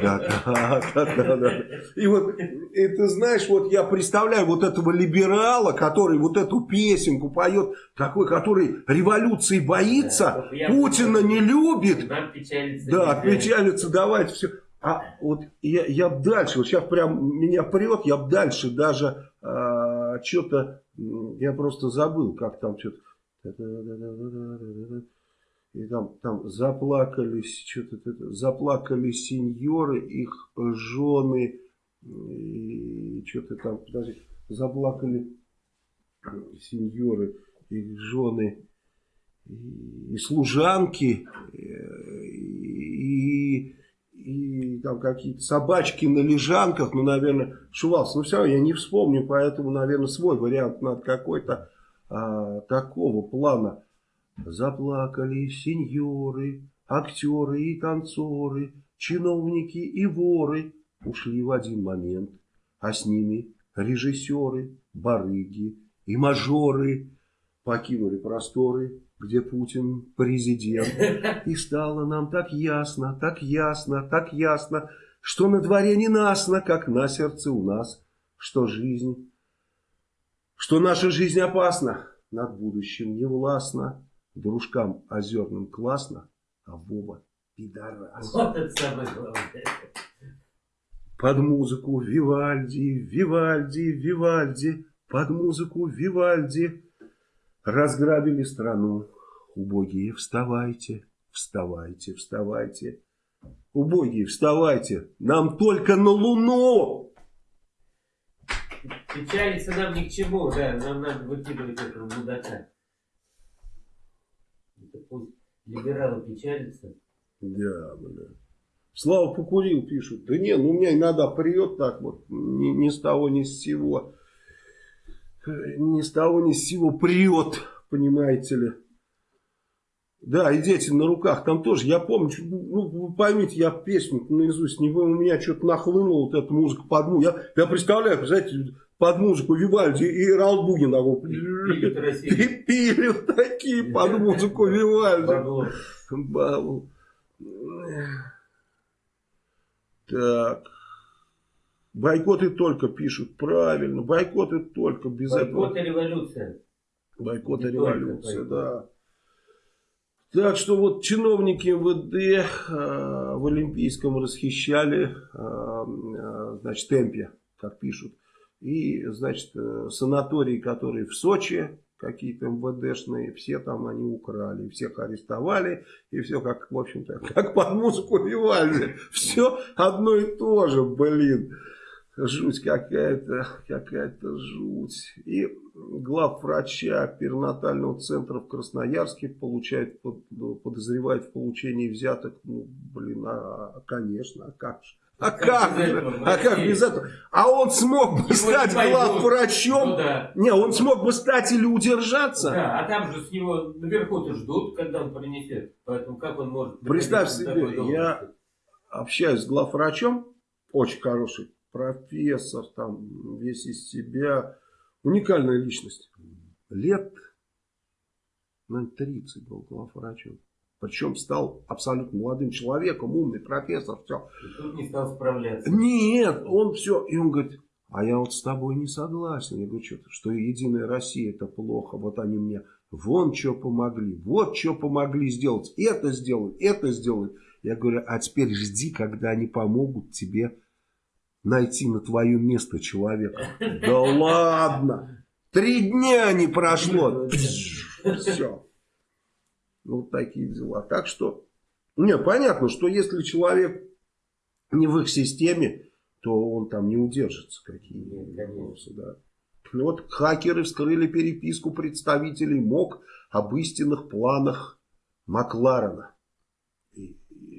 S2: Да, да, да, да, да. И вот, и ты знаешь, вот я представляю вот этого либерала, который вот эту песенку поет, такой, который революции боится, да, Путина не любит.
S1: Нам печалиться.
S2: Да, печалиться давайте, все. А вот я, я дальше, вот сейчас прям меня прет, я дальше даже а, что-то я просто забыл, как там что-то... И там, там заплакались, что-то заплакали сеньоры, их жены, и что-то там, подожди, заплакали сеньоры, их жены, и, служанки, и, и там какие-то собачки на лежанках, ну, наверное, шувался. Но все равно я не вспомню, поэтому, наверное, свой вариант надо какой-то а, такого плана. Заплакали сеньоры, актеры и танцоры, чиновники и воры ушли в один момент, а с ними режиссеры, барыги и мажоры покинули просторы, где Путин президент. И стало нам так ясно, так ясно, так ясно, что на дворе не насно, как на сердце у нас, что жизнь, что наша жизнь опасна, над будущим не властна, дружкам озерным классно, а Вова пидорас.
S1: Вот это самое главное.
S2: Под музыку Вивальди, Вивальди, Вивальди, под музыку Вивальди разграбили страну. Убогие, вставайте, вставайте, вставайте. Убогие, вставайте, нам только на Луну.
S1: Печалиться нам ни к чему, да, нам надо выкидывать этого мудака. Это пусть либералы печалятся.
S2: Да, бля. Слава покурил, пишут. Да не, ну у меня иногда прет так вот, ни, ни с того, ни с сего. Ни с того, ни с сего прет, понимаете ли. Да, и дети на руках, там тоже, я помню, ну, вы поймите, я песню наизусть, не, у меня что-то нахлынула вот эта музыка под музыку. Я, я представляю, знаете, под музыку Вивальди и Раул Бугин такой.
S1: Пилят
S2: Пили такие под музыку Вивальди. Так. Бойкоты только пишут. Правильно. Бойкоты только. Без
S1: Бойкот
S2: этого.
S1: и революция.
S2: Бойкот и революция,
S1: бойкот.
S2: да. Так что вот чиновники МВД э, в Олимпийском расхищали, э, значит, темпе, как пишут. И, значит, э, санатории, которые в Сочи, какие-то МВДшные, все там они украли, всех арестовали, и все как, в общем-то, как под музыку Вивальди. Все одно и то же, блин. Жуть какая-то, какая-то жуть. И главврача перинатального центра в Красноярске получает, ну, подозревает в получении взяток. Ну, блин, а, а, конечно, а как же? А
S1: Как
S2: как же? А как без этого? А он смог бы
S1: Его
S2: стать главврачом?
S1: Ну да.
S2: Не, он смог бы стать или удержаться?
S1: Да, а там же с него наверху-то ждут, когда он принесет. Поэтому как он может...
S2: Представь себе, я- общаюсь с главврачом, очень хороший профессор, там весь из себя, уникальная личность. Лет, наверное, 30 был главврачом. Причем стал абсолютно молодым человеком, умный профессор, все.
S1: И тут не стал справляться.
S2: Нет, он все, и он говорит, а я вот с тобой не согласен. Я говорю, что, что Единая Россия это плохо, вот они мне вон что помогли, вот что помогли сделать, это сделать, это сделать. Я говорю, а теперь жди, когда они помогут тебе найти на твое место человека. Да ладно, три дня не прошло, все. Вот такие дела. Так что, не, понятно, что если человек не в их системе, то он там не удержится. Какие вопросы, да. Ну Вот хакеры вскрыли переписку представителей МОК об истинных планах Макларена.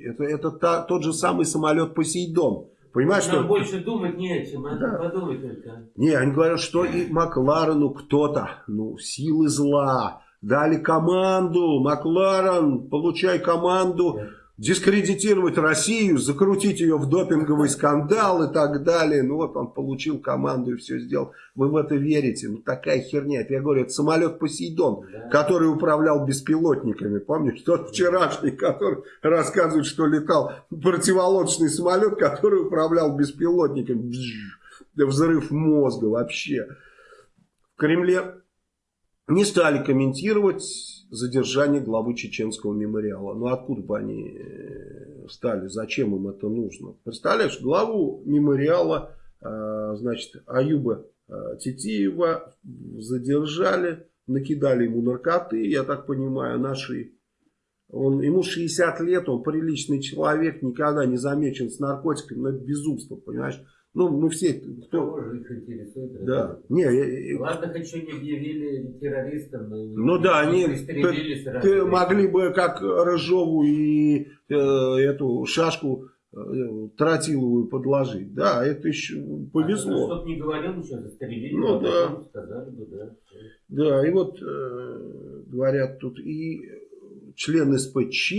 S2: Это, это та- тот же самый самолет Посейдон. Понимаешь,
S1: Нам
S2: что...
S1: больше думать не о чем, надо
S2: Да.
S1: подумать только.
S2: Не, они говорят, что и Макларену кто-то, ну, силы зла, дали команду, Макларен, получай команду,
S1: Да.
S2: Дискредитировать Россию, закрутить ее в допинговый скандал и так далее. Ну вот он получил команду и все сделал. Вы в это верите? Ну такая херня. Это я говорю, это самолет Посейдон, который управлял беспилотниками. Помнишь, тот вчерашний, который рассказывает, что летал противолодочный самолет, который управлял беспилотниками. Взрыв мозга вообще. В Кремле не стали комментировать задержание главы чеченского мемориала. Ну откуда бы они э, стали, зачем им это нужно? Представляешь, главу мемориала, э, значит, Аюба э, Титиева задержали, накидали ему наркоты, я так понимаю, наши... Он, ему 60 лет, он приличный человек, никогда не замечен с наркотиками, но это безумство, понимаешь? Ну, мы все...
S1: Кто... Кого же их интересует?
S2: Да. Не,
S1: Ладно, хоть что не объявили террористом, но
S2: ну, да, они ты, могли бы как Рыжову и э, эту шашку э, тротиловую подложить. Да, это еще повезло.
S1: А, чтобы не говорил ничего, застрелили.
S2: Ну, да.
S1: Сказали бы, да.
S2: Да, и вот э, говорят тут и член СПЧ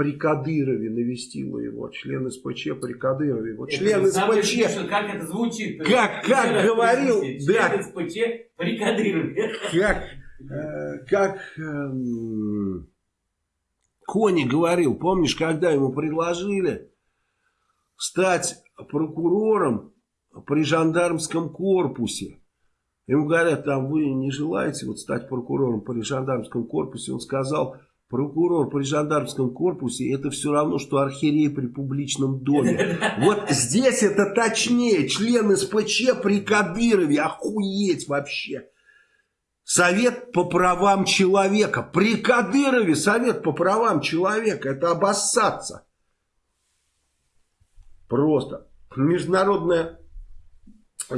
S2: при Кадырове навестила его. Член СПЧ при Кадырове. Вот член СПЧ...
S1: Смешно, как это звучит?
S2: Как, как говорил...
S1: Да. Член СПЧ при Кадырове.
S2: Как, э, как э, Кони говорил, помнишь, когда ему предложили стать прокурором при жандармском корпусе. Ему говорят, там вы не желаете вот стать прокурором при жандармском корпусе. Он сказал, Прокурор при жандармском корпусе это все равно, что архиерей при публичном доме. Вот здесь это точнее. Член СПЧ при Кадырове. Охуеть вообще. Совет по правам человека. При Кадырове Совет по правам человека. Это обоссаться. Просто. Международная,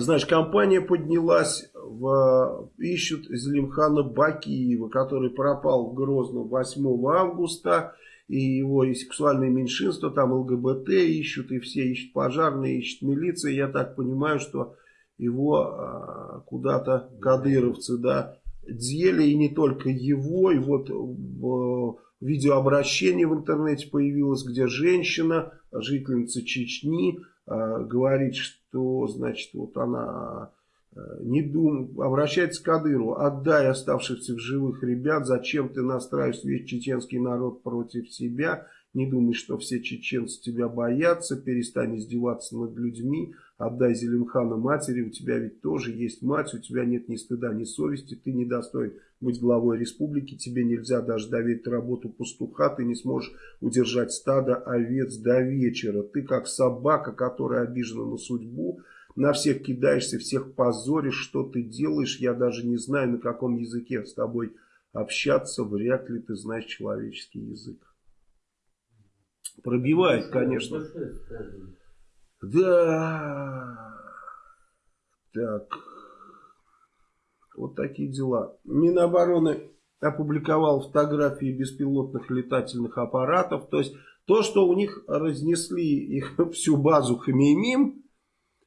S2: знаешь, компания поднялась в, ищут Зелимхана Бакиева, который пропал в Грозном 8 августа. И его и сексуальные меньшинства, там ЛГБТ ищут, и все ищут пожарные, ищут милиция. Я так понимаю, что его а, куда-то кадыровцы, да, дели, и не только его. И вот в, видеообращение в интернете появилось, где женщина, жительница Чечни, а, говорит, что, значит, вот она не дум, обращается к Кадырову, отдай оставшихся в живых ребят, зачем ты настраиваешь весь чеченский народ против себя, не думай, что все чеченцы тебя боятся, перестань издеваться над людьми, отдай Зелимхана матери, у тебя ведь тоже есть мать, у тебя нет ни стыда, ни совести, ты не достоин быть главой республики, тебе нельзя даже доверить работу пастуха, ты не сможешь удержать стадо овец до вечера, ты как собака, которая обижена на судьбу, на всех кидаешься, всех позоришь, что ты делаешь, я даже не знаю, на каком языке с тобой общаться, вряд ли ты знаешь человеческий язык. Pробивает, конечно. Да. Так. Вот такие дела. Минобороны опубликовал фотографии беспилотных летательных аппаратов. То есть то, что у них разнесли их всю базу Хамимим,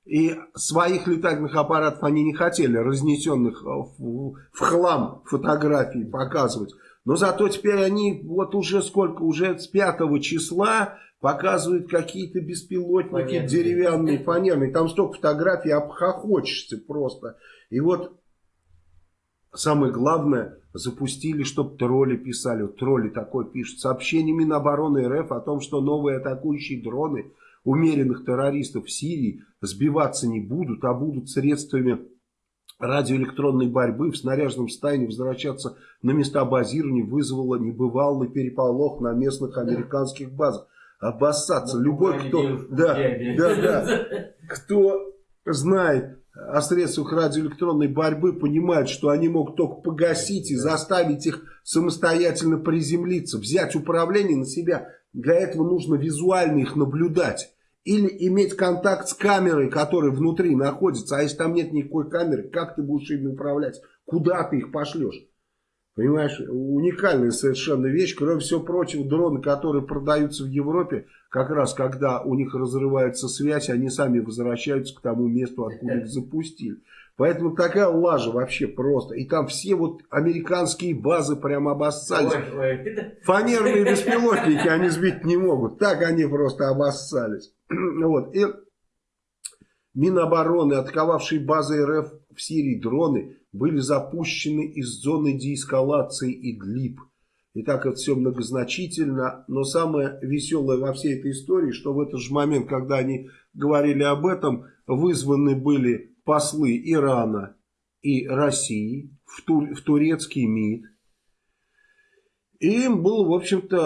S2: и своих летательных аппаратов они не хотели, разнесенных в, в хлам фотографии показывать. Но зато теперь они вот уже сколько, уже с 5 числа показывают какие-то беспилотники Понятно. деревянные, фанерные. Там столько фотографий, обхохочешься просто. И вот самое главное, запустили, чтобы тролли писали. Вот тролли такой пишут. Сообщение Минобороны РФ о том, что новые атакующие дроны – умеренных террористов в Сирии сбиваться не будут, а будут средствами радиоэлектронной борьбы в снаряженном состоянии возвращаться на места базирования вызвало небывалый переполох на местных американских базах. Обоссаться. Любой, кто, да, да, да, кто знает о средствах радиоэлектронной борьбы, понимает, что они могут только погасить и заставить их самостоятельно приземлиться, взять управление на себя. Для этого нужно визуально их наблюдать. Или иметь контакт с камерой, которая внутри находится. А если там нет никакой камеры, как ты будешь ими управлять? Куда ты их пошлешь? Понимаешь, уникальная совершенно вещь. Кроме всего прочего, дроны, которые продаются в Европе, как раз когда у них разрывается связь, они сами возвращаются к тому месту, откуда их запустили. Поэтому такая лажа вообще просто. И там все вот американские базы прямо обоссались. Фанерные беспилотники они сбить не могут. Так они просто обоссались. вот. И Минобороны, атаковавшие базы РФ в Сирии дроны, были запущены из зоны деэскалации Идлиб. И так это все многозначительно, но самое веселое во всей этой истории, что в этот же момент, когда они говорили об этом, вызваны были послы Ирана и России в, тур, в турецкий МИД. И им было, в общем-то,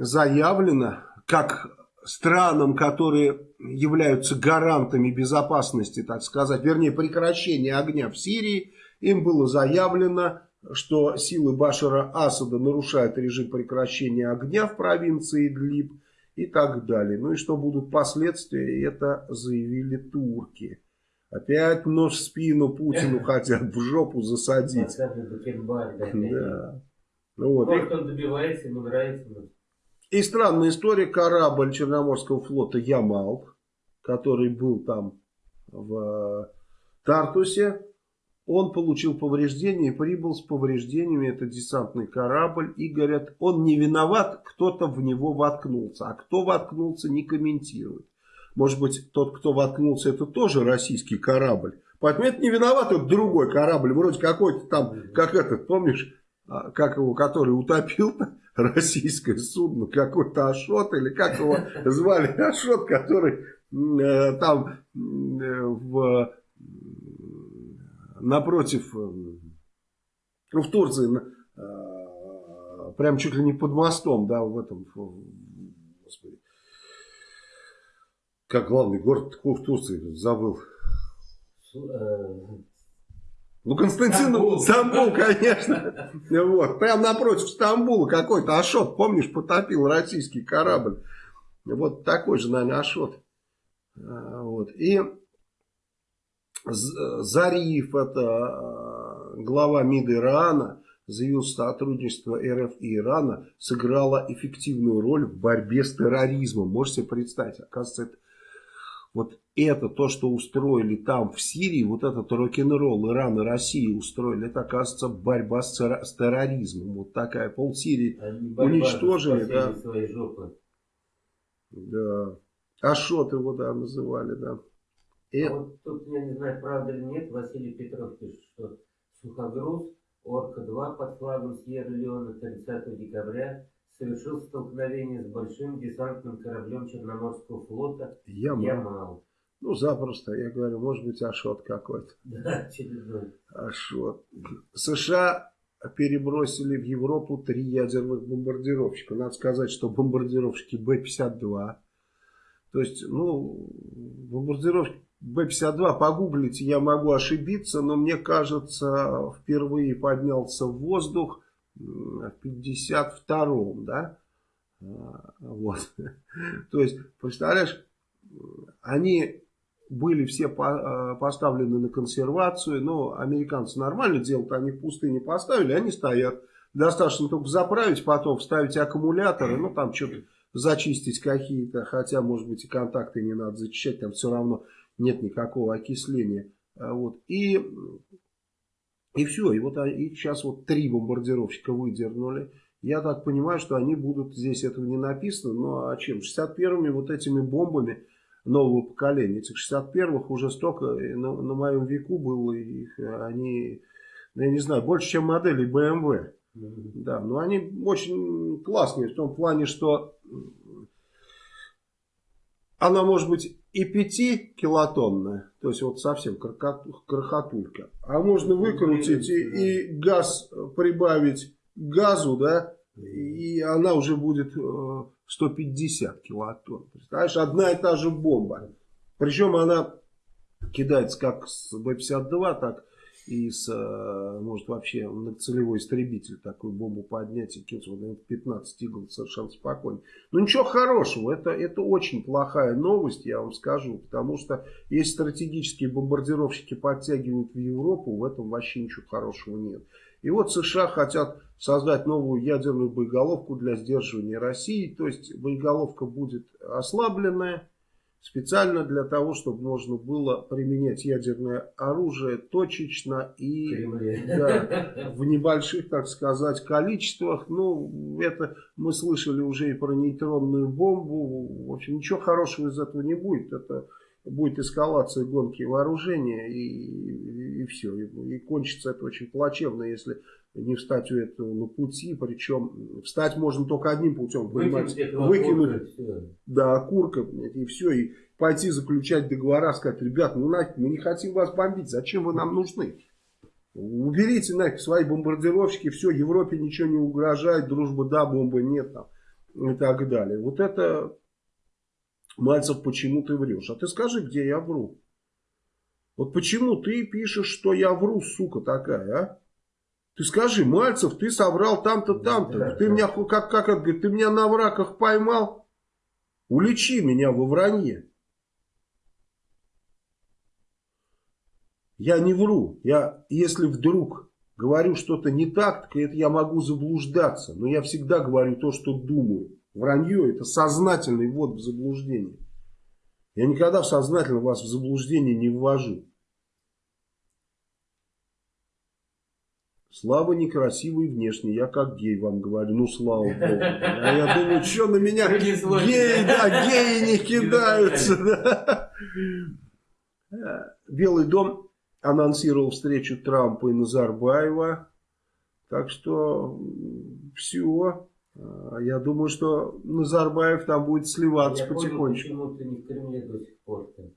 S2: э, заявлено, как странам, которые являются гарантами безопасности, так сказать, вернее прекращения огня в Сирии, им было заявлено, что силы Башара Асада нарушают режим прекращения огня в провинции Идлиб, и так далее. Ну и что будут последствия, это заявили турки. Опять нож в спину Путину хотят в жопу засадить.
S1: Да. Вот. Он добивается, ему нравится.
S2: И странная история. Корабль Черноморского флота Ямал, который был там в Тартусе, он получил повреждения и прибыл с повреждениями. Это десантный корабль. И говорят, он не виноват, кто-то в него воткнулся. А кто воткнулся, не комментирует. Может быть, тот, кто воткнулся, это тоже российский корабль. Поэтому это не виноват, это другой корабль. Вроде какой-то там, как этот, помнишь, а, как его, который утопил российское судно, какой-то Ашот, или как его звали, Ашот, который э, там э, в напротив, э, ну, в Турции, прям чуть ли не под мостом, да, в этом, господи, как главный город в Турции, забыл. Ну, Константин, Стамбул, Стамбул конечно. Вот, прям напротив Стамбула какой-то Ашот, помнишь, потопил российский корабль. Вот такой же, наверное, Ашот. А, вот. И Зариф, это э, глава МИД Ирана, заявил, что сотрудничество РФ и Ирана сыграло эффективную роль в борьбе с терроризмом. Можете себе представить, оказывается, это, вот это то, что устроили там в Сирии, вот этот рок-н-ролл Иран и Россия устроили, это, оказывается, борьба с, с терроризмом. Вот такая, пол Сирии уничтожили. Да. да. Ашот его, да, называли, да.
S1: И... А вот тут, я не знаю, правда или нет, Василий Петров пишет, что сухогруз Орка-2 под флагом Сьерра-Леона 30 декабря совершил столкновение с большим десантным кораблем Черноморского флота
S2: Ямал. Ямал. Ну, запросто, я говорю, может быть, Ашот какой-то.
S1: Да, очередной.
S2: Ашот. США перебросили в Европу три ядерных бомбардировщика. Надо сказать, что бомбардировщики Б-52. То есть, ну, бомбардировщики Б-52, погуглите, я могу ошибиться, но мне кажется, впервые поднялся в воздух в 52-м, да? А, вот. То есть, представляешь, они были все а, поставлены на консервацию, но американцы нормально делают, они в пустыне поставили, они стоят. Достаточно только заправить, потом вставить аккумуляторы, ну там что-то зачистить какие-то, хотя, может быть, и контакты не надо зачищать, там все равно нет никакого окисления. А вот. И, и все. И вот их сейчас вот три бомбардировщика выдернули. Я так понимаю, что они будут, здесь этого не написано, но а чем? 61-ми вот этими бомбами нового поколения. Этих 61-х уже столько на, на моем веку было, их, они, ну, я не знаю, больше, чем модели BMW. Да, но они очень классные в том плане, что она может быть и 5 килотонная, то есть вот совсем крохотулька. А можно выкрутить и, и газ прибавить газу, да, и она уже будет 150 э, килотонн. Представляешь, одна и та же бомба. Причем она кидается как с Б-52, так и с, э, может вообще многоцелевой истребитель такую бомбу поднять и кинуть вот 15 игл совершенно спокойно. Но ничего хорошего, это, это очень плохая новость, я вам скажу, потому что если стратегические бомбардировщики подтягивают в Европу, в этом вообще ничего хорошего нет. И вот США хотят создать новую ядерную боеголовку для сдерживания России, то есть боеголовка будет ослабленная, специально для того, чтобы можно было применять ядерное оружие точечно и да, в небольших, так сказать, количествах. Ну, это мы слышали уже и про нейтронную бомбу. В общем, ничего хорошего из этого не будет. Это будет эскалация гонки вооружения и, и, и все. И, и кончится это очень плачевно, если не встать у этого на пути, причем встать можно только одним путем, понимаете, выкинуть, да, окурка, и все, и пойти заключать договора, сказать, ребят, ну нафиг, мы не хотим вас бомбить, зачем вы нам нужны? Уберите нафиг свои бомбардировщики, все, Европе ничего не угрожает, дружба да, бомбы нет там, и так далее. Вот это, Мальцев, почему ты врешь? А ты скажи, где я вру? Вот почему ты пишешь, что я вру, сука такая, а? Ты скажи, Мальцев, ты соврал там-то, там-то. Ты меня, как, как это говорит, ты меня на враках поймал? Уличи меня во вранье. Я не вру. Я, если вдруг говорю что-то не так, то это я могу заблуждаться. Но я всегда говорю то, что думаю. Вранье это сознательный ввод в заблуждение. Я никогда сознательно вас в заблуждение не ввожу. Слава некрасивый внешне, я как гей вам говорю, ну слава богу. А я думаю, что на меня геи, да, геи не кидаются. Да. Белый дом анонсировал встречу Трампа и Назарбаева. Так что все. А, я думаю, что Назарбаев там будет сливаться я потихонечку.
S1: Понял, почему ты не в Кремле до сих пор -то.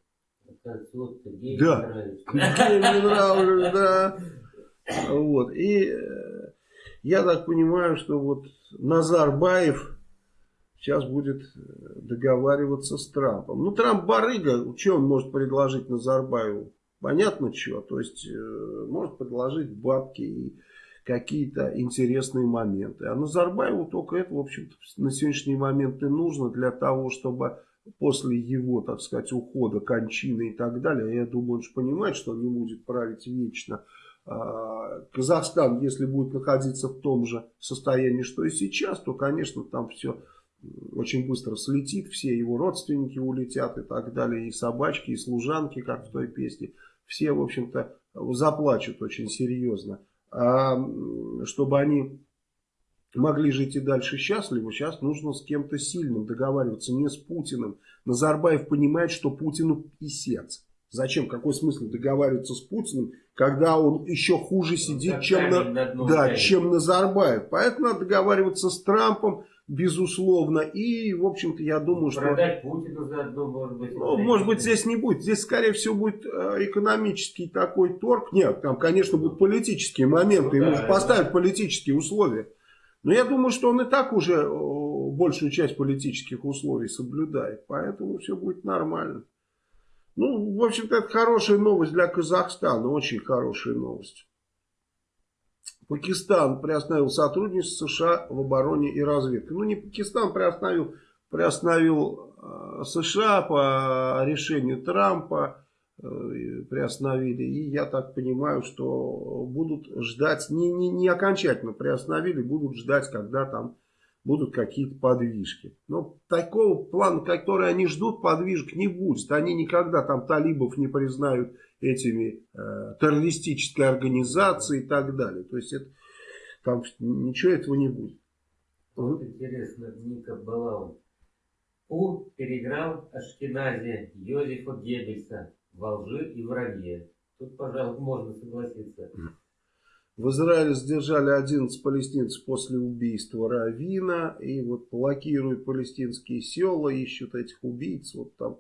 S2: Вот, геи да. Геи мне нравится, да. Вот. И э, я так понимаю, что вот Назарбаев сейчас будет э, договариваться с Трампом. Ну, Трамп барыга, что он может предложить Назарбаеву? Понятно, что. То есть, э, может предложить бабки и какие-то интересные моменты. А Назарбаеву только это, в общем-то, на сегодняшний момент и нужно для того, чтобы после его, так сказать, ухода, кончины и так далее, я думаю, он же понимает, что он не будет править вечно, Казахстан, если будет находиться в том же состоянии, что и сейчас, то, конечно, там все очень быстро слетит, все его родственники улетят и так далее, и собачки, и служанки, как в той песне. Все, в общем-то, заплачут очень серьезно. А чтобы они могли жить и дальше счастливо, сейчас нужно с кем-то сильным договариваться, не с Путиным. Назарбаев понимает, что Путину писец. Зачем? Какой смысл договариваться с Путиным, когда он еще хуже сидит, ну, чем, на, да, чем Назарбаев. Поэтому надо договариваться с Трампом, безусловно. И, в общем-то, я думаю,
S1: ну, что... Продать Путину заодно, может быть.
S2: Ну, может быть, здесь не будет. Здесь, скорее всего, будет э, экономический такой торг. Нет, там, конечно, будут политические моменты. Ну, Ему да, поставят да. политические условия. Но я думаю, что он и так уже большую часть политических условий соблюдает. Поэтому все будет нормально. Ну, в общем-то, это хорошая новость для Казахстана, очень хорошая новость. Пакистан приостановил сотрудничество США в обороне и разведке. Ну, не Пакистан приостановил, приостановил э, США по решению Трампа, э, приостановили. И я так понимаю, что будут ждать, не, не, не окончательно приостановили, будут ждать, когда там будут какие-то подвижки. Но такого плана, который они ждут, подвижек не будет. Они никогда там талибов не признают этими э, террористической организацией и так далее. То есть это, там ничего этого не будет.
S1: Вот интересно, Ника Балау. У переиграл Ашкенази Йозефа Геббельса во лжи и вранье. Тут, пожалуй, можно согласиться.
S2: В Израиле задержали 11 палестинцев после убийства Равина. И вот блокируют палестинские села, ищут этих убийц. Вот там,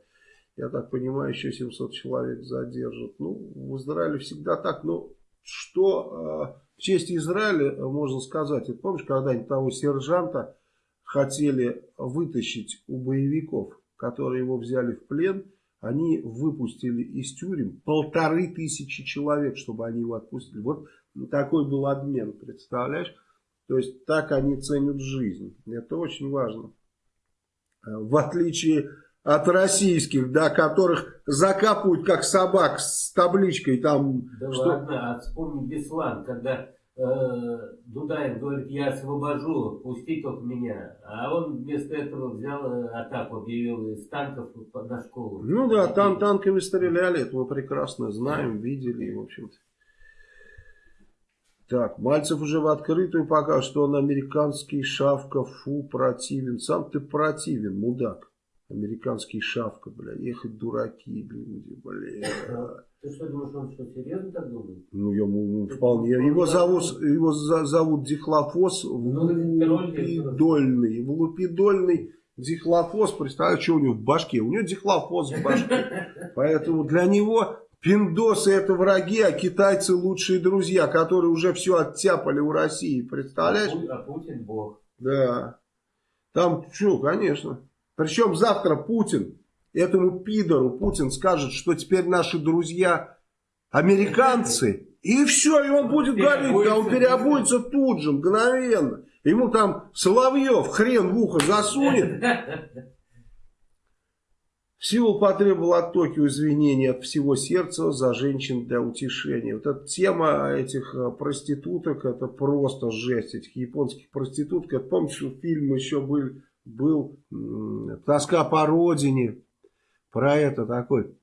S2: я так понимаю, еще 700 человек задержат. Ну, в Израиле всегда так. Но что э, в честь Израиля можно сказать? Это помнишь, когда-нибудь того сержанта хотели вытащить у боевиков, которые его взяли в плен – они выпустили из тюрем полторы тысячи человек, чтобы они его отпустили. Вот такой был обмен, представляешь? То есть так они ценят жизнь. Это очень важно. Э, в отличие от российских, да, которых закапывают как собак с табличкой там.
S1: Да что... ладно, а вспомни Беслан, когда э, Дудаев говорит, я освобожу, пусти только меня. А он вместо этого взял э, атаку, объявил из танков на школу.
S2: Ну да, там танками стреляли, это мы прекрасно знаем, видели, в общем-то. Так, Мальцев уже в открытую пока что он американский шавка, фу, противен. Сам ты противен, мудак. Американский шавка, бля, ехать дураки, люди, бля.
S1: Ты что, думаешь, он что, серьезно так думает?
S2: Ну, ему вполне. Его зовут, его зовут Дихлофос ну, Лупидольный. В Лупидольный Дихлофос, представляешь, что у него в башке? У него Дихлофос в башке. Поэтому для него Пиндосы это враги, а китайцы лучшие друзья, которые уже все оттяпали у России. Представляешь?
S1: А, а Путин бог.
S2: Да. Там что, конечно. Причем завтра Путин, этому пидору Путин скажет, что теперь наши друзья американцы. И все, и он будет говорить, да он переобуется тут же, мгновенно. Ему там Соловьев хрен в ухо засунет. Сеул потребовал от Токио извинений от всего сердца за женщин для утешения. Вот эта тема этих э, проституток, это просто жесть, этих японских проституток. Это, помните, фильм еще был, был «Тоска по родине», про это такой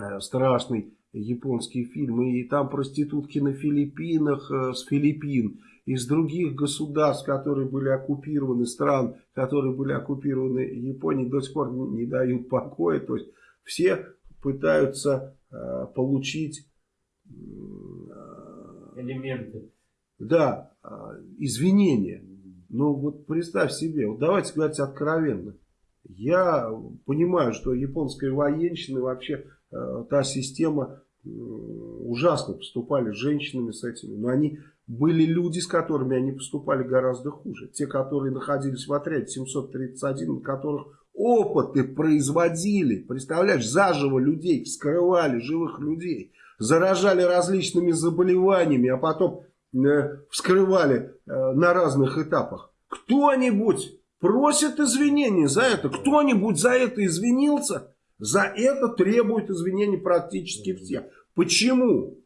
S2: э, страшный японский фильм. И там проститутки на Филиппинах, э, с Филиппин из других государств, которые были оккупированы, стран, которые были оккупированы Японией, до сих пор не дают покоя. То есть все пытаются э, получить
S1: э, элементы.
S2: Да, э, извинения. Но вот представь себе, вот давайте говорить откровенно. Я понимаю, что японская военщина вообще э, та система э, ужасно поступали с женщинами с этими, но они были люди, с которыми они поступали гораздо хуже. Те, которые находились в отряде 731, на которых опыты производили. Представляешь, заживо людей вскрывали, живых людей. Заражали различными заболеваниями, а потом э, вскрывали э, на разных этапах. Кто-нибудь просит извинений за это? Кто-нибудь за это извинился? За это требуют извинений практически все. Почему?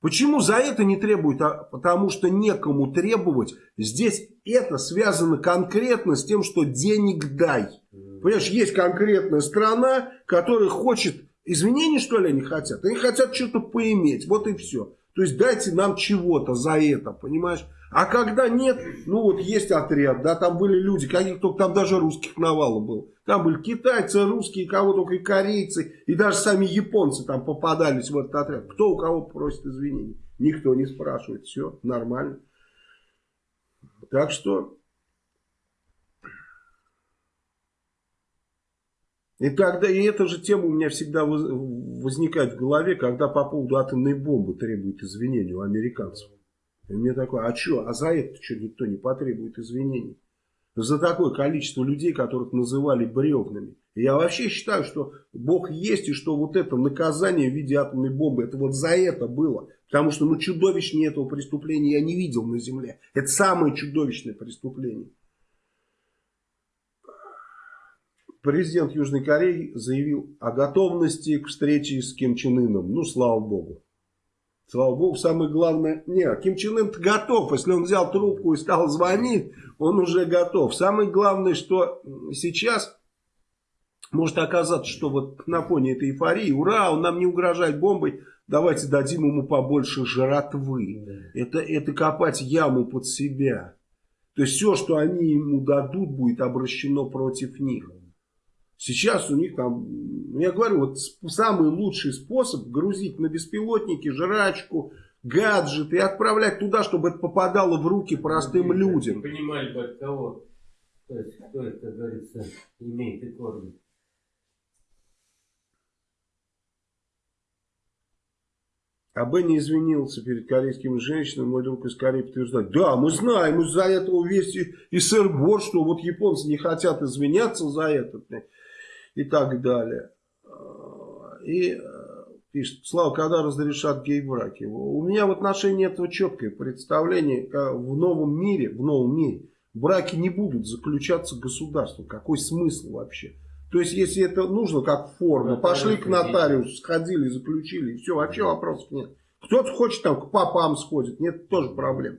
S2: Почему за это не требуют? А потому что некому требовать. Здесь это связано конкретно с тем, что денег дай. Понимаешь, есть конкретная страна, которая хочет... Извинений, что ли, они хотят? Они хотят что-то поиметь. Вот и все. То есть дайте нам чего-то за это, понимаешь? А когда нет, ну вот есть отряд, да, там были люди, каких только там даже русских навалом было. Там были китайцы, русские, кого только и корейцы, и даже сами японцы там попадались в этот отряд. Кто у кого просит извинений? Никто не спрашивает, все нормально. Так что... И тогда, и эта же тема у меня всегда возникает в голове, когда по поводу атомной бомбы требуют извинений у американцев. И мне такое, а что, а за это что никто не потребует извинений? За такое количество людей, которых называли бревнами. Я вообще считаю, что Бог есть, и что вот это наказание в виде атомной бомбы, это вот за это было. Потому что ну чудовищнее этого преступления я не видел на земле. Это самое чудовищное преступление. Президент Южной Кореи заявил о готовности к встрече с Ким Чен Ыном. Ну, слава Богу. Слава богу, самое главное... Не, Ким Чен Ын готов. Если он взял трубку и стал звонить, он уже готов. Самое главное, что сейчас может оказаться, что вот на фоне этой эйфории, ура, он нам не угрожает бомбой, давайте дадим ему побольше жратвы. Это, это копать яму под себя. То есть все, что они ему дадут, будет обращено против них. Сейчас у них там, ну, я говорю, вот самый лучший способ грузить на беспилотники жрачку, гаджеты и отправлять туда, чтобы это попадало в руки простым ну, людям.
S1: Понимали бы от кого, то есть, кто это, как говорится, имеет и кормит.
S2: А Бенни извинился перед корейскими женщинами, мой друг из Кореи подтверждает. Да, мы знаем из-за этого весь и сыр-бор, что вот японцы не хотят извиняться за это и так далее. И э, пишет, Слава, когда разрешат гей-браки? У меня в отношении этого четкое представление. В новом мире, в новом мире браки не будут заключаться государством. Какой смысл вообще? То есть, если это нужно, как форма, пошли к нотариусу, сходили, заключили, и все, вообще вопросов нет. Кто-то хочет там к папам сходит, нет, тоже проблем.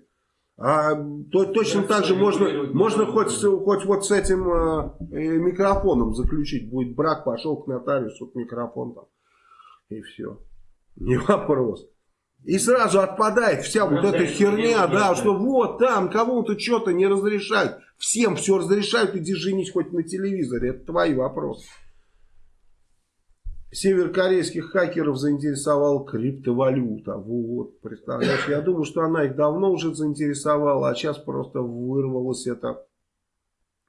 S2: А то, точно так же можно, можно хоть, хоть вот с этим э, микрофоном заключить. Будет брак, пошел к нотариусу, к микрофон там. И все. Не вопрос. И сразу отпадает вся вот эта херня, да, что вот там кому-то что-то не разрешают. Всем все разрешают, иди женись хоть на телевизоре. Это твои вопросы. Северокорейских хакеров заинтересовала криптовалюта. Вот, представляешь, я думаю, что она их давно уже заинтересовала, а сейчас просто вырвалось это.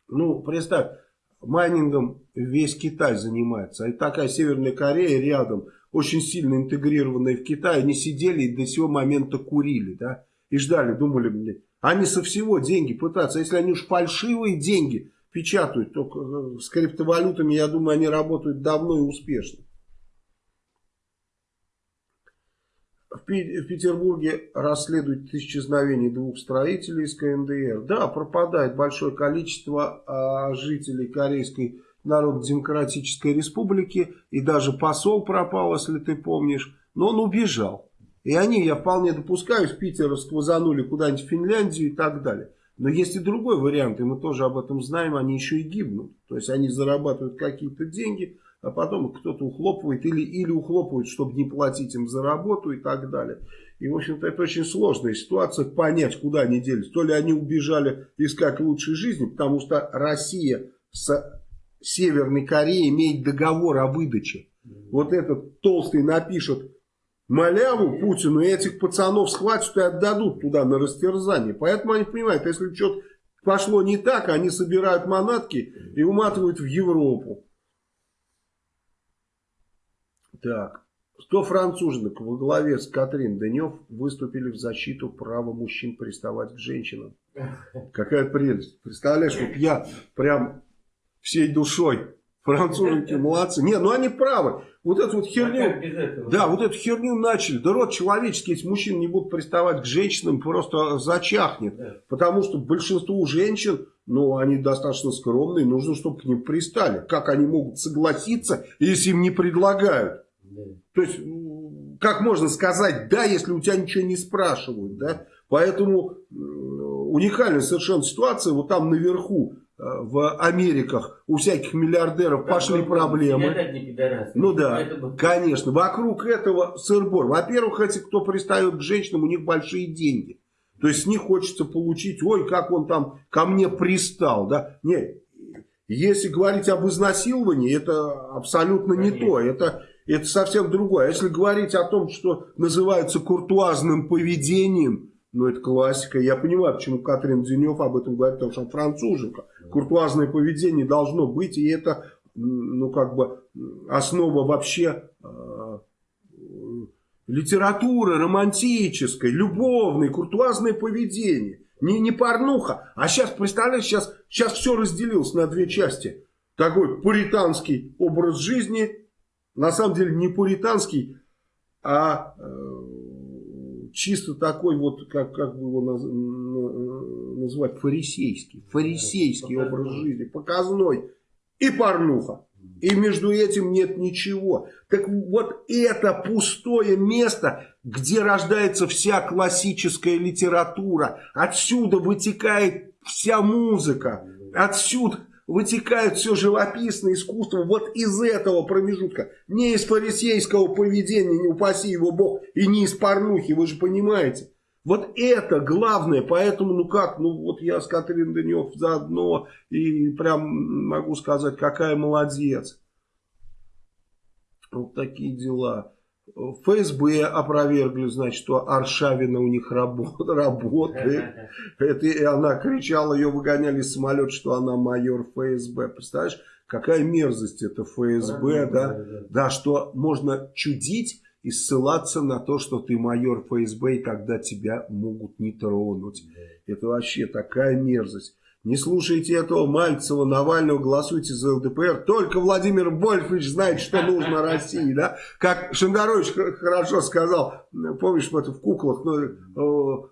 S2: Ну, представь, майнингом весь Китай занимается. И такая Северная Корея рядом, очень сильно интегрированная в Китай. Они сидели и до сего момента курили, да, и ждали, думали, мне, они со всего деньги пытаются. Если они уж фальшивые деньги печатают, то э, с криптовалютами, я думаю, они работают давно и успешно. В Петербурге расследуют исчезновение двух строителей из КНДР. Да, пропадает большое количество а, жителей Корейской Народно-демократической республики, и даже посол пропал, если ты помнишь, но он убежал. И они, я вполне допускаю, с Питера сквозанули куда-нибудь в Финляндию и так далее. Но есть и другой вариант, и мы тоже об этом знаем, они еще и гибнут. То есть они зарабатывают какие-то деньги, а потом кто-то ухлопывает или, или ухлопывает, чтобы не платить им за работу и так далее. И, в общем-то, это очень сложная ситуация, понять, куда они делись. То ли они убежали искать лучшей жизни, потому что Россия с Северной Кореей имеет договор о выдаче. Вот этот толстый напишет маляву Путину, и этих пацанов схватят и отдадут туда на растерзание. Поэтому они понимают, если что-то пошло не так, они собирают манатки и уматывают в Европу. Так. 100 француженок во главе с Катрин Денев выступили в защиту права мужчин приставать к женщинам. Какая прелесть. Представляешь, вот я прям всей душой Француженки молодцы. Не, ну они правы. Вот эту вот херню, да, вот эту херню начали. Да род человеческий, если мужчины не будут приставать к женщинам, просто зачахнет. Да. Потому что большинству женщин, ну, они достаточно скромные, нужно, чтобы к ним пристали. Как они могут согласиться, если им не предлагают? Да. То есть, как можно сказать да, если у тебя ничего не спрашивают, да? Поэтому уникальная совершенно ситуация, вот там наверху Э, в Америках у всяких миллиардеров как пошли проблемы. Ну да, Поэтому... конечно. Вокруг этого сырбор. Во-первых, эти, кто пристает к женщинам, у них большие деньги. То есть с них хочется получить, ой, как он там ко мне пристал. Да? Нет, если говорить об изнасиловании, это абсолютно Конечно. не то. Это, это совсем другое. А если говорить о том, что называется куртуазным поведением, ну, это классика. Я понимаю, почему Катрин Денев об этом говорит, потому что француженка. Куртуазное поведение должно быть, и это, ну, как бы, основа вообще э, литературы романтической, любовной, куртуазное поведение. Не, не порнуха. А сейчас, представляешь, сейчас, сейчас все разделилось на две части. Такой пуританский образ жизни, на самом деле не пуританский, а... Э, чисто такой вот, как, как бы его наз, называть, фарисейский. Фарисейский образ жизни, показной и порнуха. И между этим нет ничего. Так вот это пустое место, где рождается вся классическая литература. Отсюда вытекает вся музыка. Отсюда вытекает все живописное искусство вот из этого промежутка. Не из фарисейского поведения, не упаси его Бог, и не из порнухи, вы же понимаете. Вот это главное, поэтому, ну как, ну вот я с Катрин Данев заодно, и прям могу сказать, какая молодец. Вот такие дела. ФСБ опровергли, значит, что Аршавина у них работает. Это, и она кричала, ее выгоняли из самолета, что она майор ФСБ. Представляешь, какая мерзость это ФСБ, да? Да, что можно чудить и ссылаться на то, что ты майор ФСБ, и тогда тебя могут не тронуть. Это вообще такая мерзость. Не слушайте этого Мальцева, Навального, голосуйте за ЛДПР. Только Владимир Вольфович знает, что нужно России. Да? Как Шандарович хорошо сказал, помнишь, это в куклах, ну,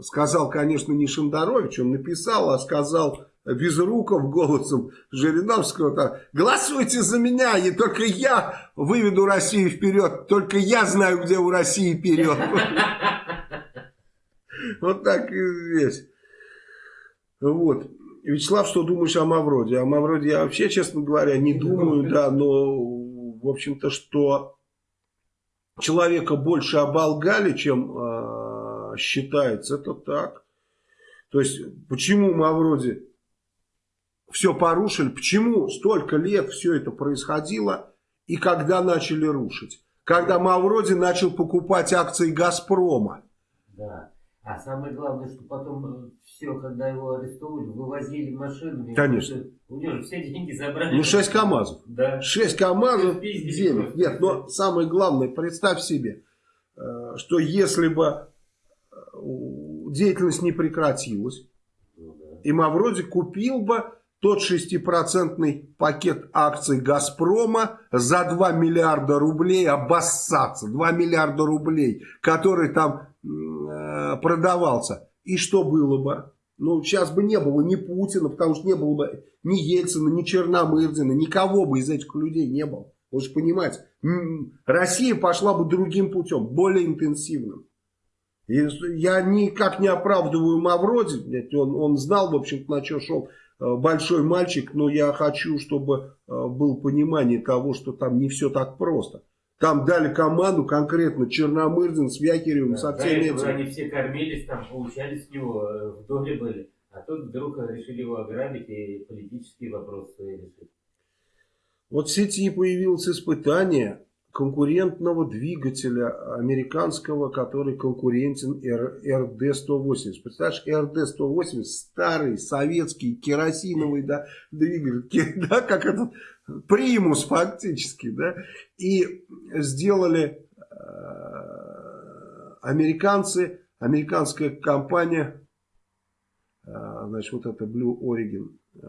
S2: сказал, конечно, не Шандарович, он написал, а сказал Безруков голосом Жириновского, -то, голосуйте за меня, и только я выведу Россию вперед, только я знаю, где у России вперед. Вот так и здесь. Вот. Вячеслав, что думаешь о Мавроде? О Мавроде я вообще, честно говоря, не думаю, да, но, в общем-то, что человека больше оболгали, чем э, считается, это так. То есть, почему Мавроди все порушили, почему столько лет все это происходило, и когда начали рушить? Когда Мавроди начал покупать акции Газпрома.
S1: Да. А самое главное, что потом э, все, когда его арестовывали, вывозили машинами.
S2: Конечно.
S1: У него все деньги забрали.
S2: Ну, 6 КАМАЗов.
S1: Да.
S2: 6 КАМАЗов денег. Нет, но самое главное, представь себе, э, что если бы э, деятельность не прекратилась, ну, да. и Мавроди купил бы тот шестипроцентный пакет акций «Газпрома» за 2 миллиарда рублей обоссаться. 2 миллиарда рублей, который там э, продавался. И что было бы? Ну, сейчас бы не было ни Путина, потому что не было бы ни Ельцина, ни Черномырдина, никого бы из этих людей не было. Вы же понимаете, Россия пошла бы другим путем, более интенсивным. И я никак не оправдываю Мавроди, он, он знал, в общем-то, на что шел большой мальчик, но я хочу, чтобы э, было понимание того, что там не все так просто. Там дали команду конкретно Черномырдин с Вякиревым, да, со всеми
S1: этими. Они все кормились, там получали с него, э, в доле были. А тут вдруг решили его ограбить и политические вопросы решить.
S2: Вот в сети появилось испытание конкурентного двигателя американского, который конкурентен РД-180. Представляешь, РД-180 старый советский керосиновый да, двигатель, да, как этот примус фактически, да, и сделали э, американцы, американская компания, э, значит, вот это Blue Origin, э,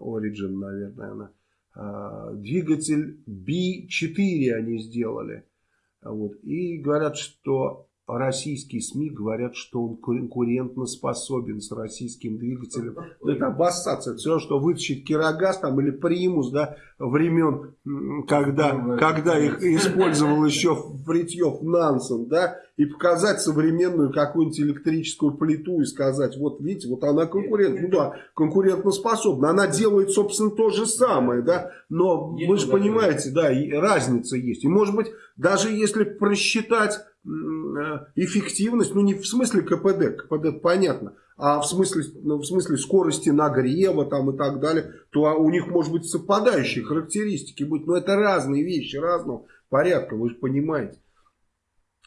S2: Origin, наверное, она, двигатель B4 они сделали, вот, и говорят, что российские СМИ говорят, что он конкурентно способен с российским двигателем. Ну, это обоссаться. Все, что вытащить Кирогаз там, или Примус, да, времен, когда, ну, когда их использовал еще Фритьев Нансен, да, и показать современную какую-нибудь электрическую плиту и сказать, вот видите, вот она конкурент, ну да, конкурентно способна. Она делает, собственно, то же самое, да, но вы же понимаете, да, разница есть. И может быть, даже если просчитать эффективность, ну не в смысле КПД, КПД понятно, а в смысле, ну, в смысле скорости нагрева там и так далее, то у них может быть совпадающие характеристики быть, но это разные вещи, разного порядка, вы же понимаете.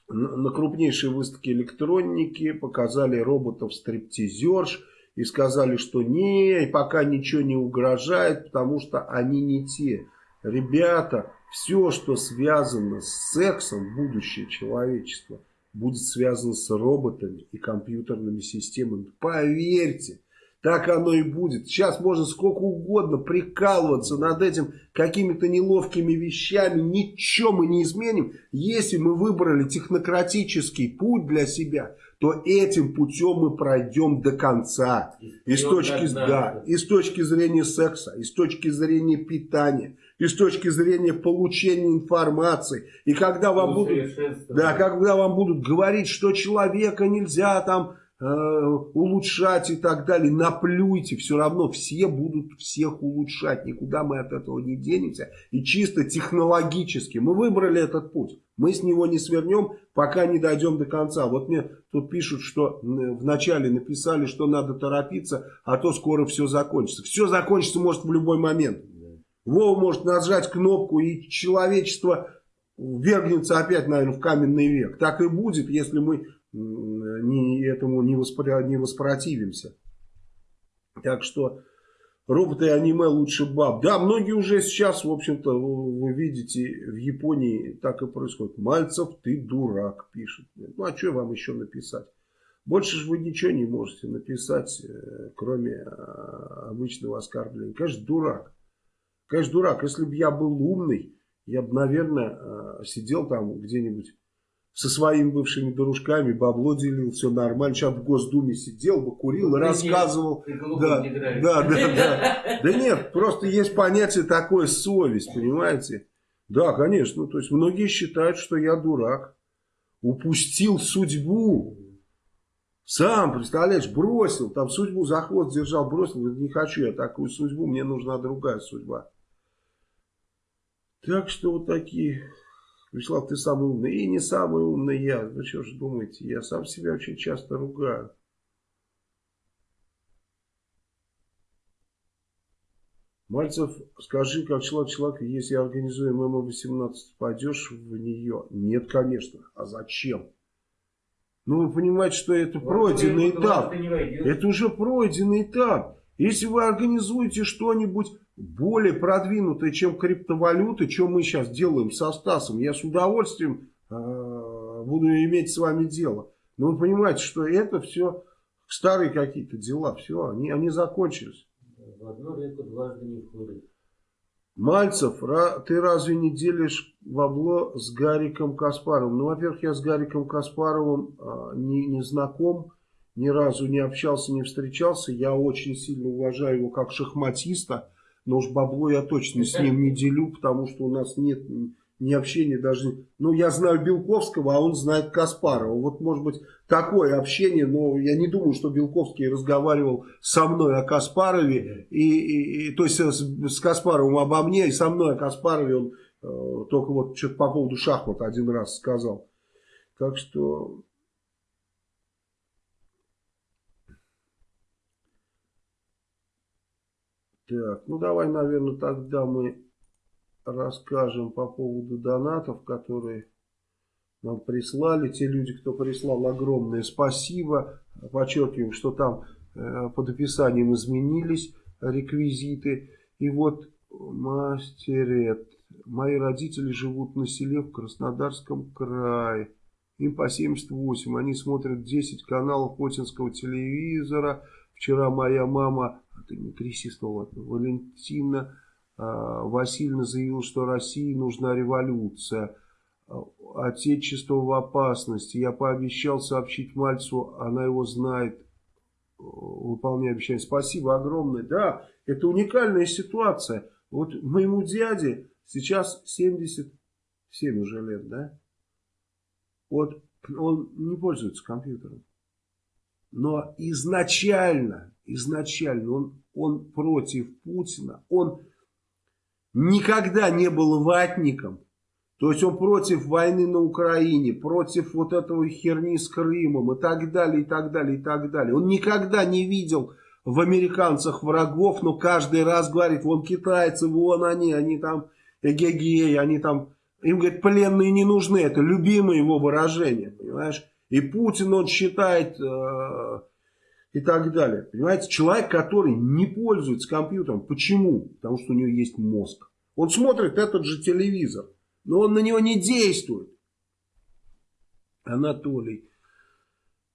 S2: На крупнейшей выставке электроники показали роботов-стриптизерш и сказали, что не, пока ничего не угрожает, потому что они не те. Ребята, все, что связано с сексом, будущее человечества, будет связано с роботами и компьютерными системами. Поверьте, так оно и будет. Сейчас можно сколько угодно прикалываться над этим какими-то неловкими вещами. Ничего мы не изменим. Если мы выбрали технократический путь для себя, то этим путем мы пройдем до конца. И с, точки, да, и с точки зрения секса, и с точки зрения питания, и с точки зрения получения информации. И когда вам, будут, да, когда вам будут говорить, что человека нельзя там э, улучшать и так далее, наплюйте, все равно все будут всех улучшать, никуда мы от этого не денемся. И чисто технологически мы выбрали этот путь. Мы с него не свернем, пока не дойдем до конца. Вот мне тут пишут, что вначале написали, что надо торопиться, а то скоро все закончится. Все закончится может в любой момент. Вова может нажать кнопку, и человечество вергнется опять, наверное, в каменный век. Так и будет, если мы не, этому не, воспро, не воспротивимся. Так что роботы и аниме лучше баб. Да, многие уже сейчас, в общем-то, вы видите, в Японии так и происходит. Мальцев, ты дурак, пишет. Ну, а что вам еще написать? Больше же вы ничего не можете написать, э, кроме а, обычного оскорбления. Конечно, дурак. Конечно, дурак. Если бы я был умный, я бы, наверное, э, сидел там где-нибудь со своими бывшими дружками, бабло делил, все нормально. Сейчас в Госдуме сидел бы, курил и рассказывал. да, да, да, да. Да нет, просто есть понятие такое совесть, понимаете? Да, конечно. Ну, то есть многие считают, что я дурак. Упустил судьбу. Сам, представляешь, бросил, там судьбу за хвост держал, бросил, не хочу я такую судьбу, мне нужна другая судьба. Так что вот такие... Вячеслав, ты самый умный. И не самый умный я. Вы что же думаете? Я сам себя очень часто ругаю. Мальцев, скажи, как человек человек, если организуем ММ-18, пойдешь в нее? Нет, конечно. А зачем? Ну, вы понимаете, что это вот пройденный этап. Это уже пройденный этап. Если вы организуете что-нибудь более продвинутые, чем криптовалюты, что мы сейчас делаем со Стасом. Я с удовольствием э, буду иметь с вами дело. Но вы понимаете, что это все старые какие-то дела. Все, они, они закончились.
S1: В одну реку дважды не входит.
S2: Мальцев, ты разве не делишь бабло с Гариком Каспаровым? Ну, во-первых, я с Гариком Каспаровым э, не, не знаком. Ни разу не общался, не встречался. Я очень сильно уважаю его как шахматиста, но уж бабло я точно с ним не делю, потому что у нас нет ни общения даже... Ну, я знаю Белковского, а он знает Каспарова. Вот, может быть, такое общение, но я не думаю, что Белковский разговаривал со мной о Каспарове, и, и, и, то есть с, с Каспаровым обо мне, и со мной о Каспарове он э, только вот что-то по поводу шахмат один раз сказал. Так что... Так, ну давай, наверное, тогда мы расскажем по поводу донатов, которые нам прислали. Те люди, кто прислал, огромное спасибо. Подчеркиваем, что там э, под описанием изменились реквизиты. И вот мастерет. Мои родители живут на селе в Краснодарском крае. Им по 78. Они смотрят 10 каналов путинского телевизора. Вчера моя мама, тряси снова, Валентина а, Васильевна заявила, что России нужна революция. Отечество в опасности. Я пообещал сообщить Мальцу, она его знает. Выполняю обещание. Спасибо огромное. Да, это уникальная ситуация. Вот моему дяде сейчас 77 уже лет, да? Вот он не пользуется компьютером. Но изначально, изначально он, он против Путина. Он никогда не был ватником. То есть он против войны на Украине, против вот этого херни с Крымом и так далее, и так далее, и так далее. Он никогда не видел в американцах врагов, но каждый раз говорит, вон китайцы, вон они, они там эгегей, они там, им, говорит, пленные не нужны, это любимое его выражение, понимаешь? И Путин, он считает, э, и так далее. Понимаете, человек, который не пользуется компьютером. Почему? Потому что у него есть мозг. Он смотрит этот же телевизор, но он на него не действует. Анатолий.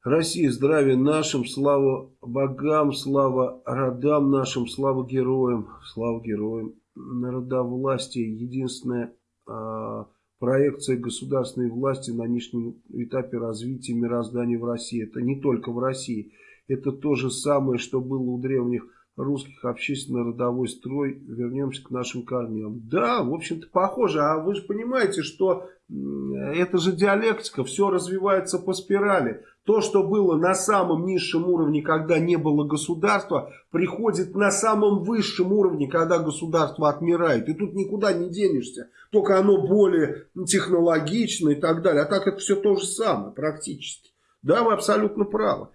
S2: Россия, здравия нашим, слава богам, слава родам нашим, слава героям, слава героям. Народовластие, единственная э, проекция государственной власти на нынешнем этапе развития мироздания в России. Это не только в России. Это то же самое, что было у древних русских общественно-родовой строй. Вернемся к нашим корням. Да, в общем-то, похоже. А вы же понимаете, что это же диалектика. Все развивается по спирали. То, что было на самом низшем уровне, когда не было государства, приходит на самом высшем уровне, когда государство отмирает. И тут никуда не денешься. Только оно более технологично и так далее. А так это все то же самое практически. Да, вы абсолютно правы.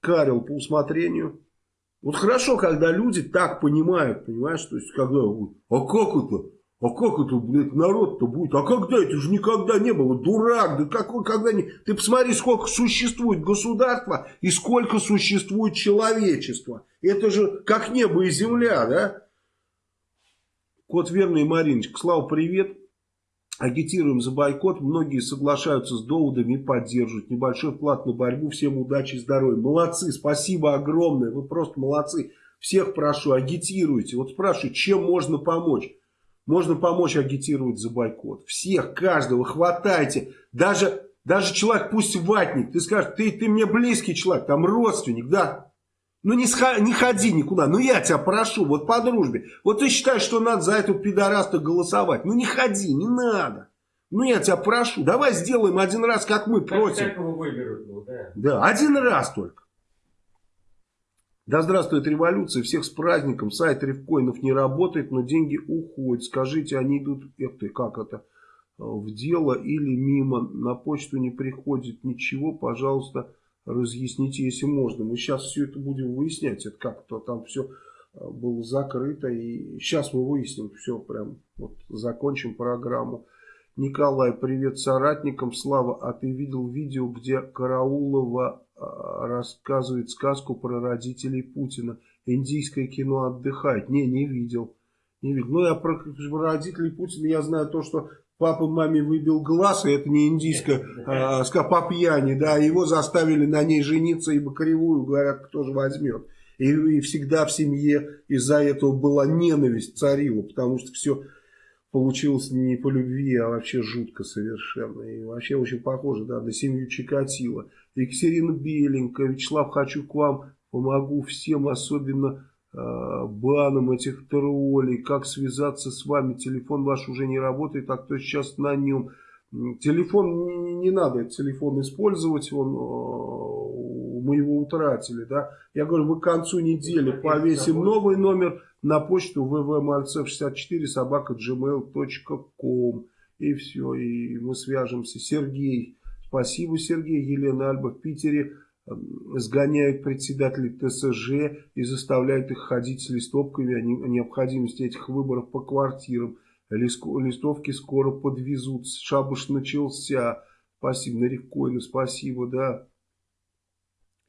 S2: Карел по усмотрению. Вот хорошо, когда люди так понимают, понимаешь, то есть когда, а как это? А как это, блядь, народ-то будет? А когда? Это же никогда не было. Дурак, да какой, когда не... Ты посмотри, сколько существует государства и сколько существует человечества. Это же как небо и земля, да? Кот верный Мариночка, Слава, привет агитируем за бойкот, многие соглашаются с доводами и поддерживают. Небольшой вклад на борьбу, всем удачи и здоровья. Молодцы, спасибо огромное, вы просто молодцы. Всех прошу, агитируйте. Вот спрашиваю, чем можно помочь? Можно помочь агитировать за бойкот. Всех, каждого, хватайте. Даже, даже человек, пусть ватник, ты скажешь, ты, ты мне близкий человек, там родственник, да, ну не, не ходи никуда, ну я тебя прошу, вот по дружбе. Вот ты считаешь, что надо за эту пидораста голосовать. Ну не ходи, не надо. Ну я тебя прошу, давай сделаем один раз, как мы. Как его выберут, ну, да. Да, один раз только. Да здравствует революция, всех с праздником, сайт ревкоинов не работает, но деньги уходят. Скажите, они идут, эх ты, как это, в дело или мимо, на почту не приходит ничего, пожалуйста, разъясните, если можно. Мы сейчас все это будем выяснять, это как-то там все э, было закрыто. И сейчас мы выясним все, прям вот закончим программу. Николай, привет соратникам. Слава, а ты видел видео, где Караулова э, рассказывает сказку про родителей Путина? Индийское кино отдыхает. Не, не видел. Не видел. Ну, я про родителей Путина я знаю то, что папа маме выбил глаз, и это не индийская а, по пьяни, да, его заставили на ней жениться, ибо кривую, говорят, кто же возьмет. И, и всегда в семье из-за этого была ненависть царила, потому что все получилось не по любви, а вообще жутко совершенно. И вообще очень похоже да, на семью Чикатило. Екатерина Беленькая, Вячеслав, хочу к вам, помогу всем, особенно э, банам этих троллей. Как связаться с вами? Телефон ваш уже не работает, а кто сейчас на нем? Телефон не, надо, телефон использовать, он э, мы его утратили, да. Я говорю, мы к концу недели повесим новый номер на почту www.malcev64 собака gmail.com и все, и мы свяжемся. Сергей, спасибо, Сергей, Елена Альба в Питере сгоняют председателей ТСЖ и заставляют их ходить с листовками о необходимости этих выборов по квартирам. Листовки скоро подвезут. Шабуш начался. Спасибо, Нарикоину, спасибо, да.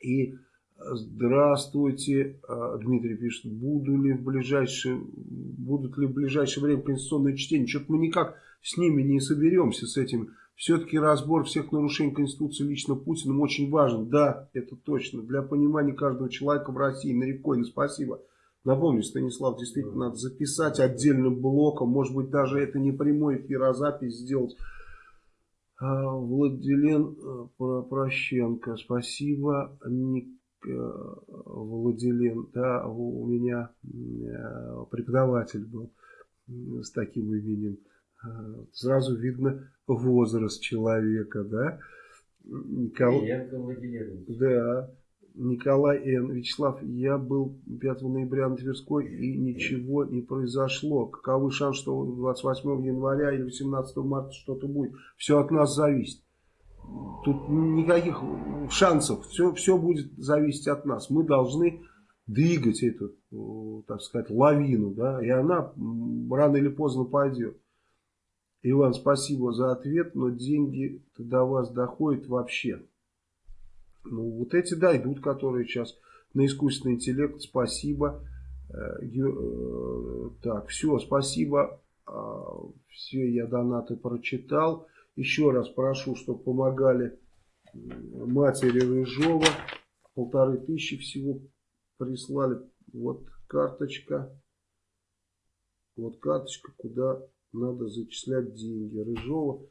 S2: И здравствуйте, а, Дмитрий пишет, буду ли в ближайшее, будут ли в ближайшее время конституционные чтения. Что-то мы никак с ними не соберемся, с этим. Все-таки разбор всех нарушений Конституции лично Путиным очень важен. Да, это точно. Для понимания каждого человека в России. Нарикоину, спасибо. Напомню, Станислав, действительно надо записать отдельным блоком, может быть даже это не прямой эфир, а запись сделать. А, Владилен э, Прощенко, спасибо. Ник, э, Владилен, да, у меня э, преподаватель был с таким именем. Сразу видно возраст человека, да.
S1: Никол...
S2: Да. Николай Н. Вячеслав, я был 5 ноября на Тверской и ничего не произошло. Каковы шансы, что 28 января или 18 марта что-то будет? Все от нас зависит. Тут никаких шансов. Все, все будет зависеть от нас. Мы должны двигать эту, так сказать, лавину. Да? И она рано или поздно пойдет. Иван, спасибо за ответ, но деньги до вас доходят вообще. Ну, вот эти, да, идут, которые сейчас на искусственный интеллект. Спасибо. Э, э, так, все, спасибо. А, все, я донаты прочитал. Еще раз прошу, чтобы помогали матери Рыжова. Полторы тысячи всего прислали. Вот карточка. Вот карточка, куда надо зачислять деньги. Рыжова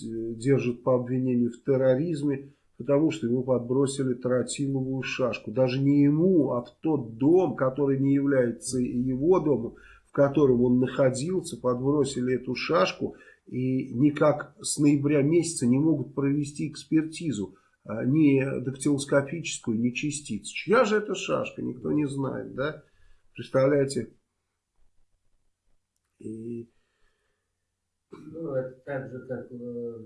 S2: держит по обвинению в терроризме потому что ему подбросили тротиловую шашку. Даже не ему, а в тот дом, который не является его домом, в котором он находился, подбросили эту шашку и никак с ноября месяца не могут провести экспертизу, а, ни дактилоскопическую, ни частиц. Чья же это шашка, никто не знает, да? Представляете?
S1: И ну, это так же, как э,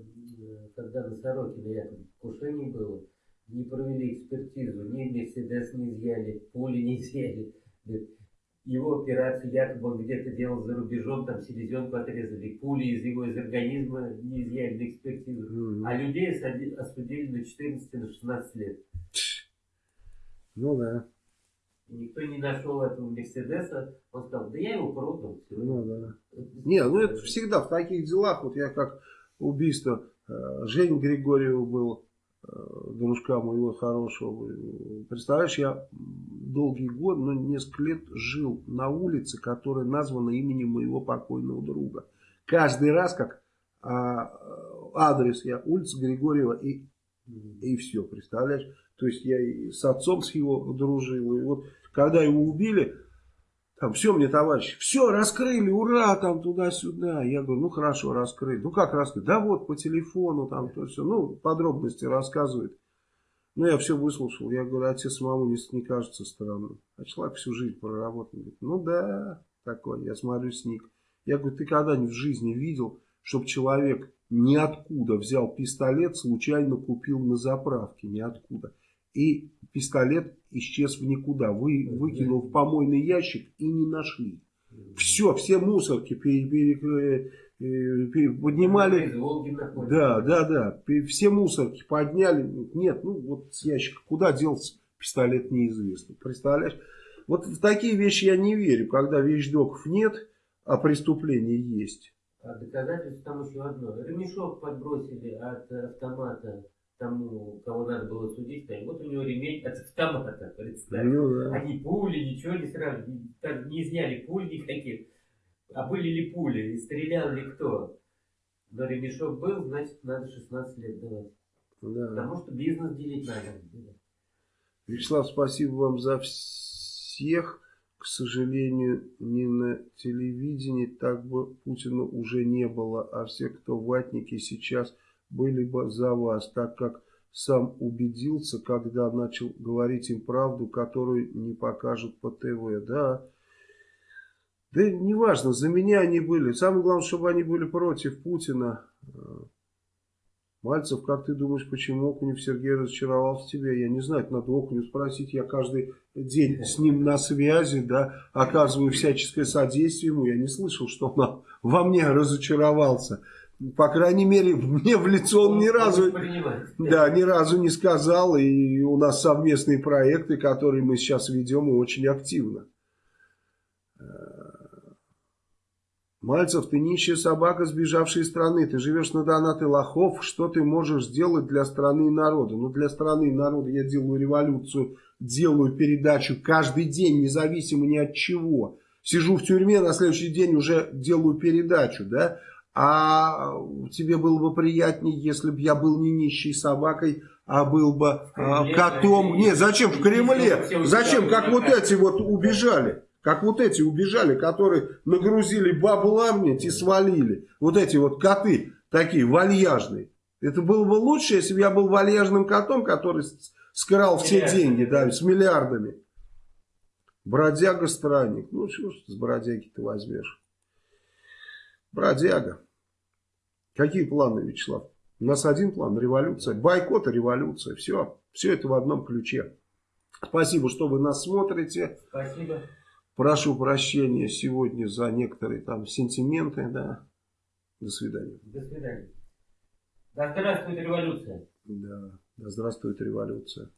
S1: когда на Сорокина якобы покушение было, не провели экспертизу, ни Мерседес не изъяли, пули не изъяли. Его операцию якобы он где-то делал за рубежом, там селезенку отрезали, пули из его из организма не изъяли на экспертизу. Mm -hmm. А людей осудили на 14 на 16 лет.
S2: Ну да.
S1: Никто не нашел этого Мерседеса. Он сказал, да я его продал.
S2: Ну да. Не, ну это всегда в таких делах, вот я как убийство э, Жень Григорьева был, э, дружка моего хорошего. Представляешь, я долгий год, ну несколько лет жил на улице, которая названа именем моего покойного друга. Каждый раз как а, адрес я, улица Григорьева и, и все, представляешь? То есть я и с отцом с его дружил. И вот когда его убили, там все мне, товарищи, все раскрыли, ура, там туда-сюда. Я говорю, ну хорошо, раскрыли. Ну как раскрыли? Да вот по телефону там то все. Ну, подробности рассказывает. Ну, я все выслушал. Я говорю, а тебе самому не, не кажется странным. А человек всю жизнь проработал. Говорит, ну да, такой. Я смотрю сник. Я говорю, ты когда-нибудь в жизни видел, чтобы человек ниоткуда взял пистолет, случайно купил на заправке, ниоткуда и пистолет исчез в никуда. Вы, выкинул в помойный ящик и не нашли. Все, все мусорки пере, пере, э, пере, поднимали. Да, да, да. Все мусорки подняли. Нет, ну вот с ящика. Куда делся пистолет, неизвестно. Представляешь? Вот в такие вещи я не верю, когда вещдоков нет, а преступление есть.
S1: А доказательство там еще одно. Ремешок подбросили от автомата тому, кого надо было судить, и вот у него ремень от автомата, представь. Ну, да. Они пули, ничего не сразу, не, не изняли пуль никаких. А были ли пули, и стрелял ли кто? Но ремешок был, значит, надо 16 лет давать.
S2: Да.
S1: Потому что бизнес делить надо.
S2: Вячеслав, спасибо вам за всех. К сожалению, не на телевидении так бы Путина уже не было, а все, кто ватники сейчас, были бы за вас, так как сам убедился, когда начал говорить им правду, которую не покажут по ТВ. Да, да неважно, за меня они были. Самое главное, чтобы они были против Путина. Мальцев, как ты думаешь, почему Окунев Сергей разочаровался в тебе? Я не знаю, это надо Окуню спросить. Я каждый день с ним на связи, да, оказываю всяческое содействие ему. Я не слышал, что он во мне разочаровался. По крайней мере, мне в лицо он ни разу, да, ни разу не сказал. И у нас совместные проекты, которые мы сейчас ведем и очень активно. Мальцев, ты нищая собака, сбежавшая из страны. Ты живешь на донаты лохов. Что ты можешь сделать для страны и народа? Ну, для страны и народа я делаю революцию, делаю передачу каждый день, независимо ни от чего. Сижу в тюрьме, на следующий день уже делаю передачу, да? А тебе было бы приятнее, если бы я был не нищей собакой, а был бы а, котом. Нет, зачем в Кремле? Зачем, как вот эти вот убежали? Как вот эти убежали, которые нагрузили бабла мне и свалили. Вот эти вот коты такие вальяжные. Это было бы лучше, если бы я был вальяжным котом, который скрал все деньги, да, с миллиардами. Бродяга-странник. Ну, что ж с бродяги ты возьмешь? Бродяга. Какие планы, Вячеслав? У нас один план – революция. Бойкот и революция. Все. Все это в одном ключе. Спасибо, что вы нас смотрите.
S1: Спасибо.
S2: Прошу прощения сегодня за некоторые там сентименты, да. До свидания.
S1: До свидания. Да здравствует революция.
S2: Да, да здравствует революция.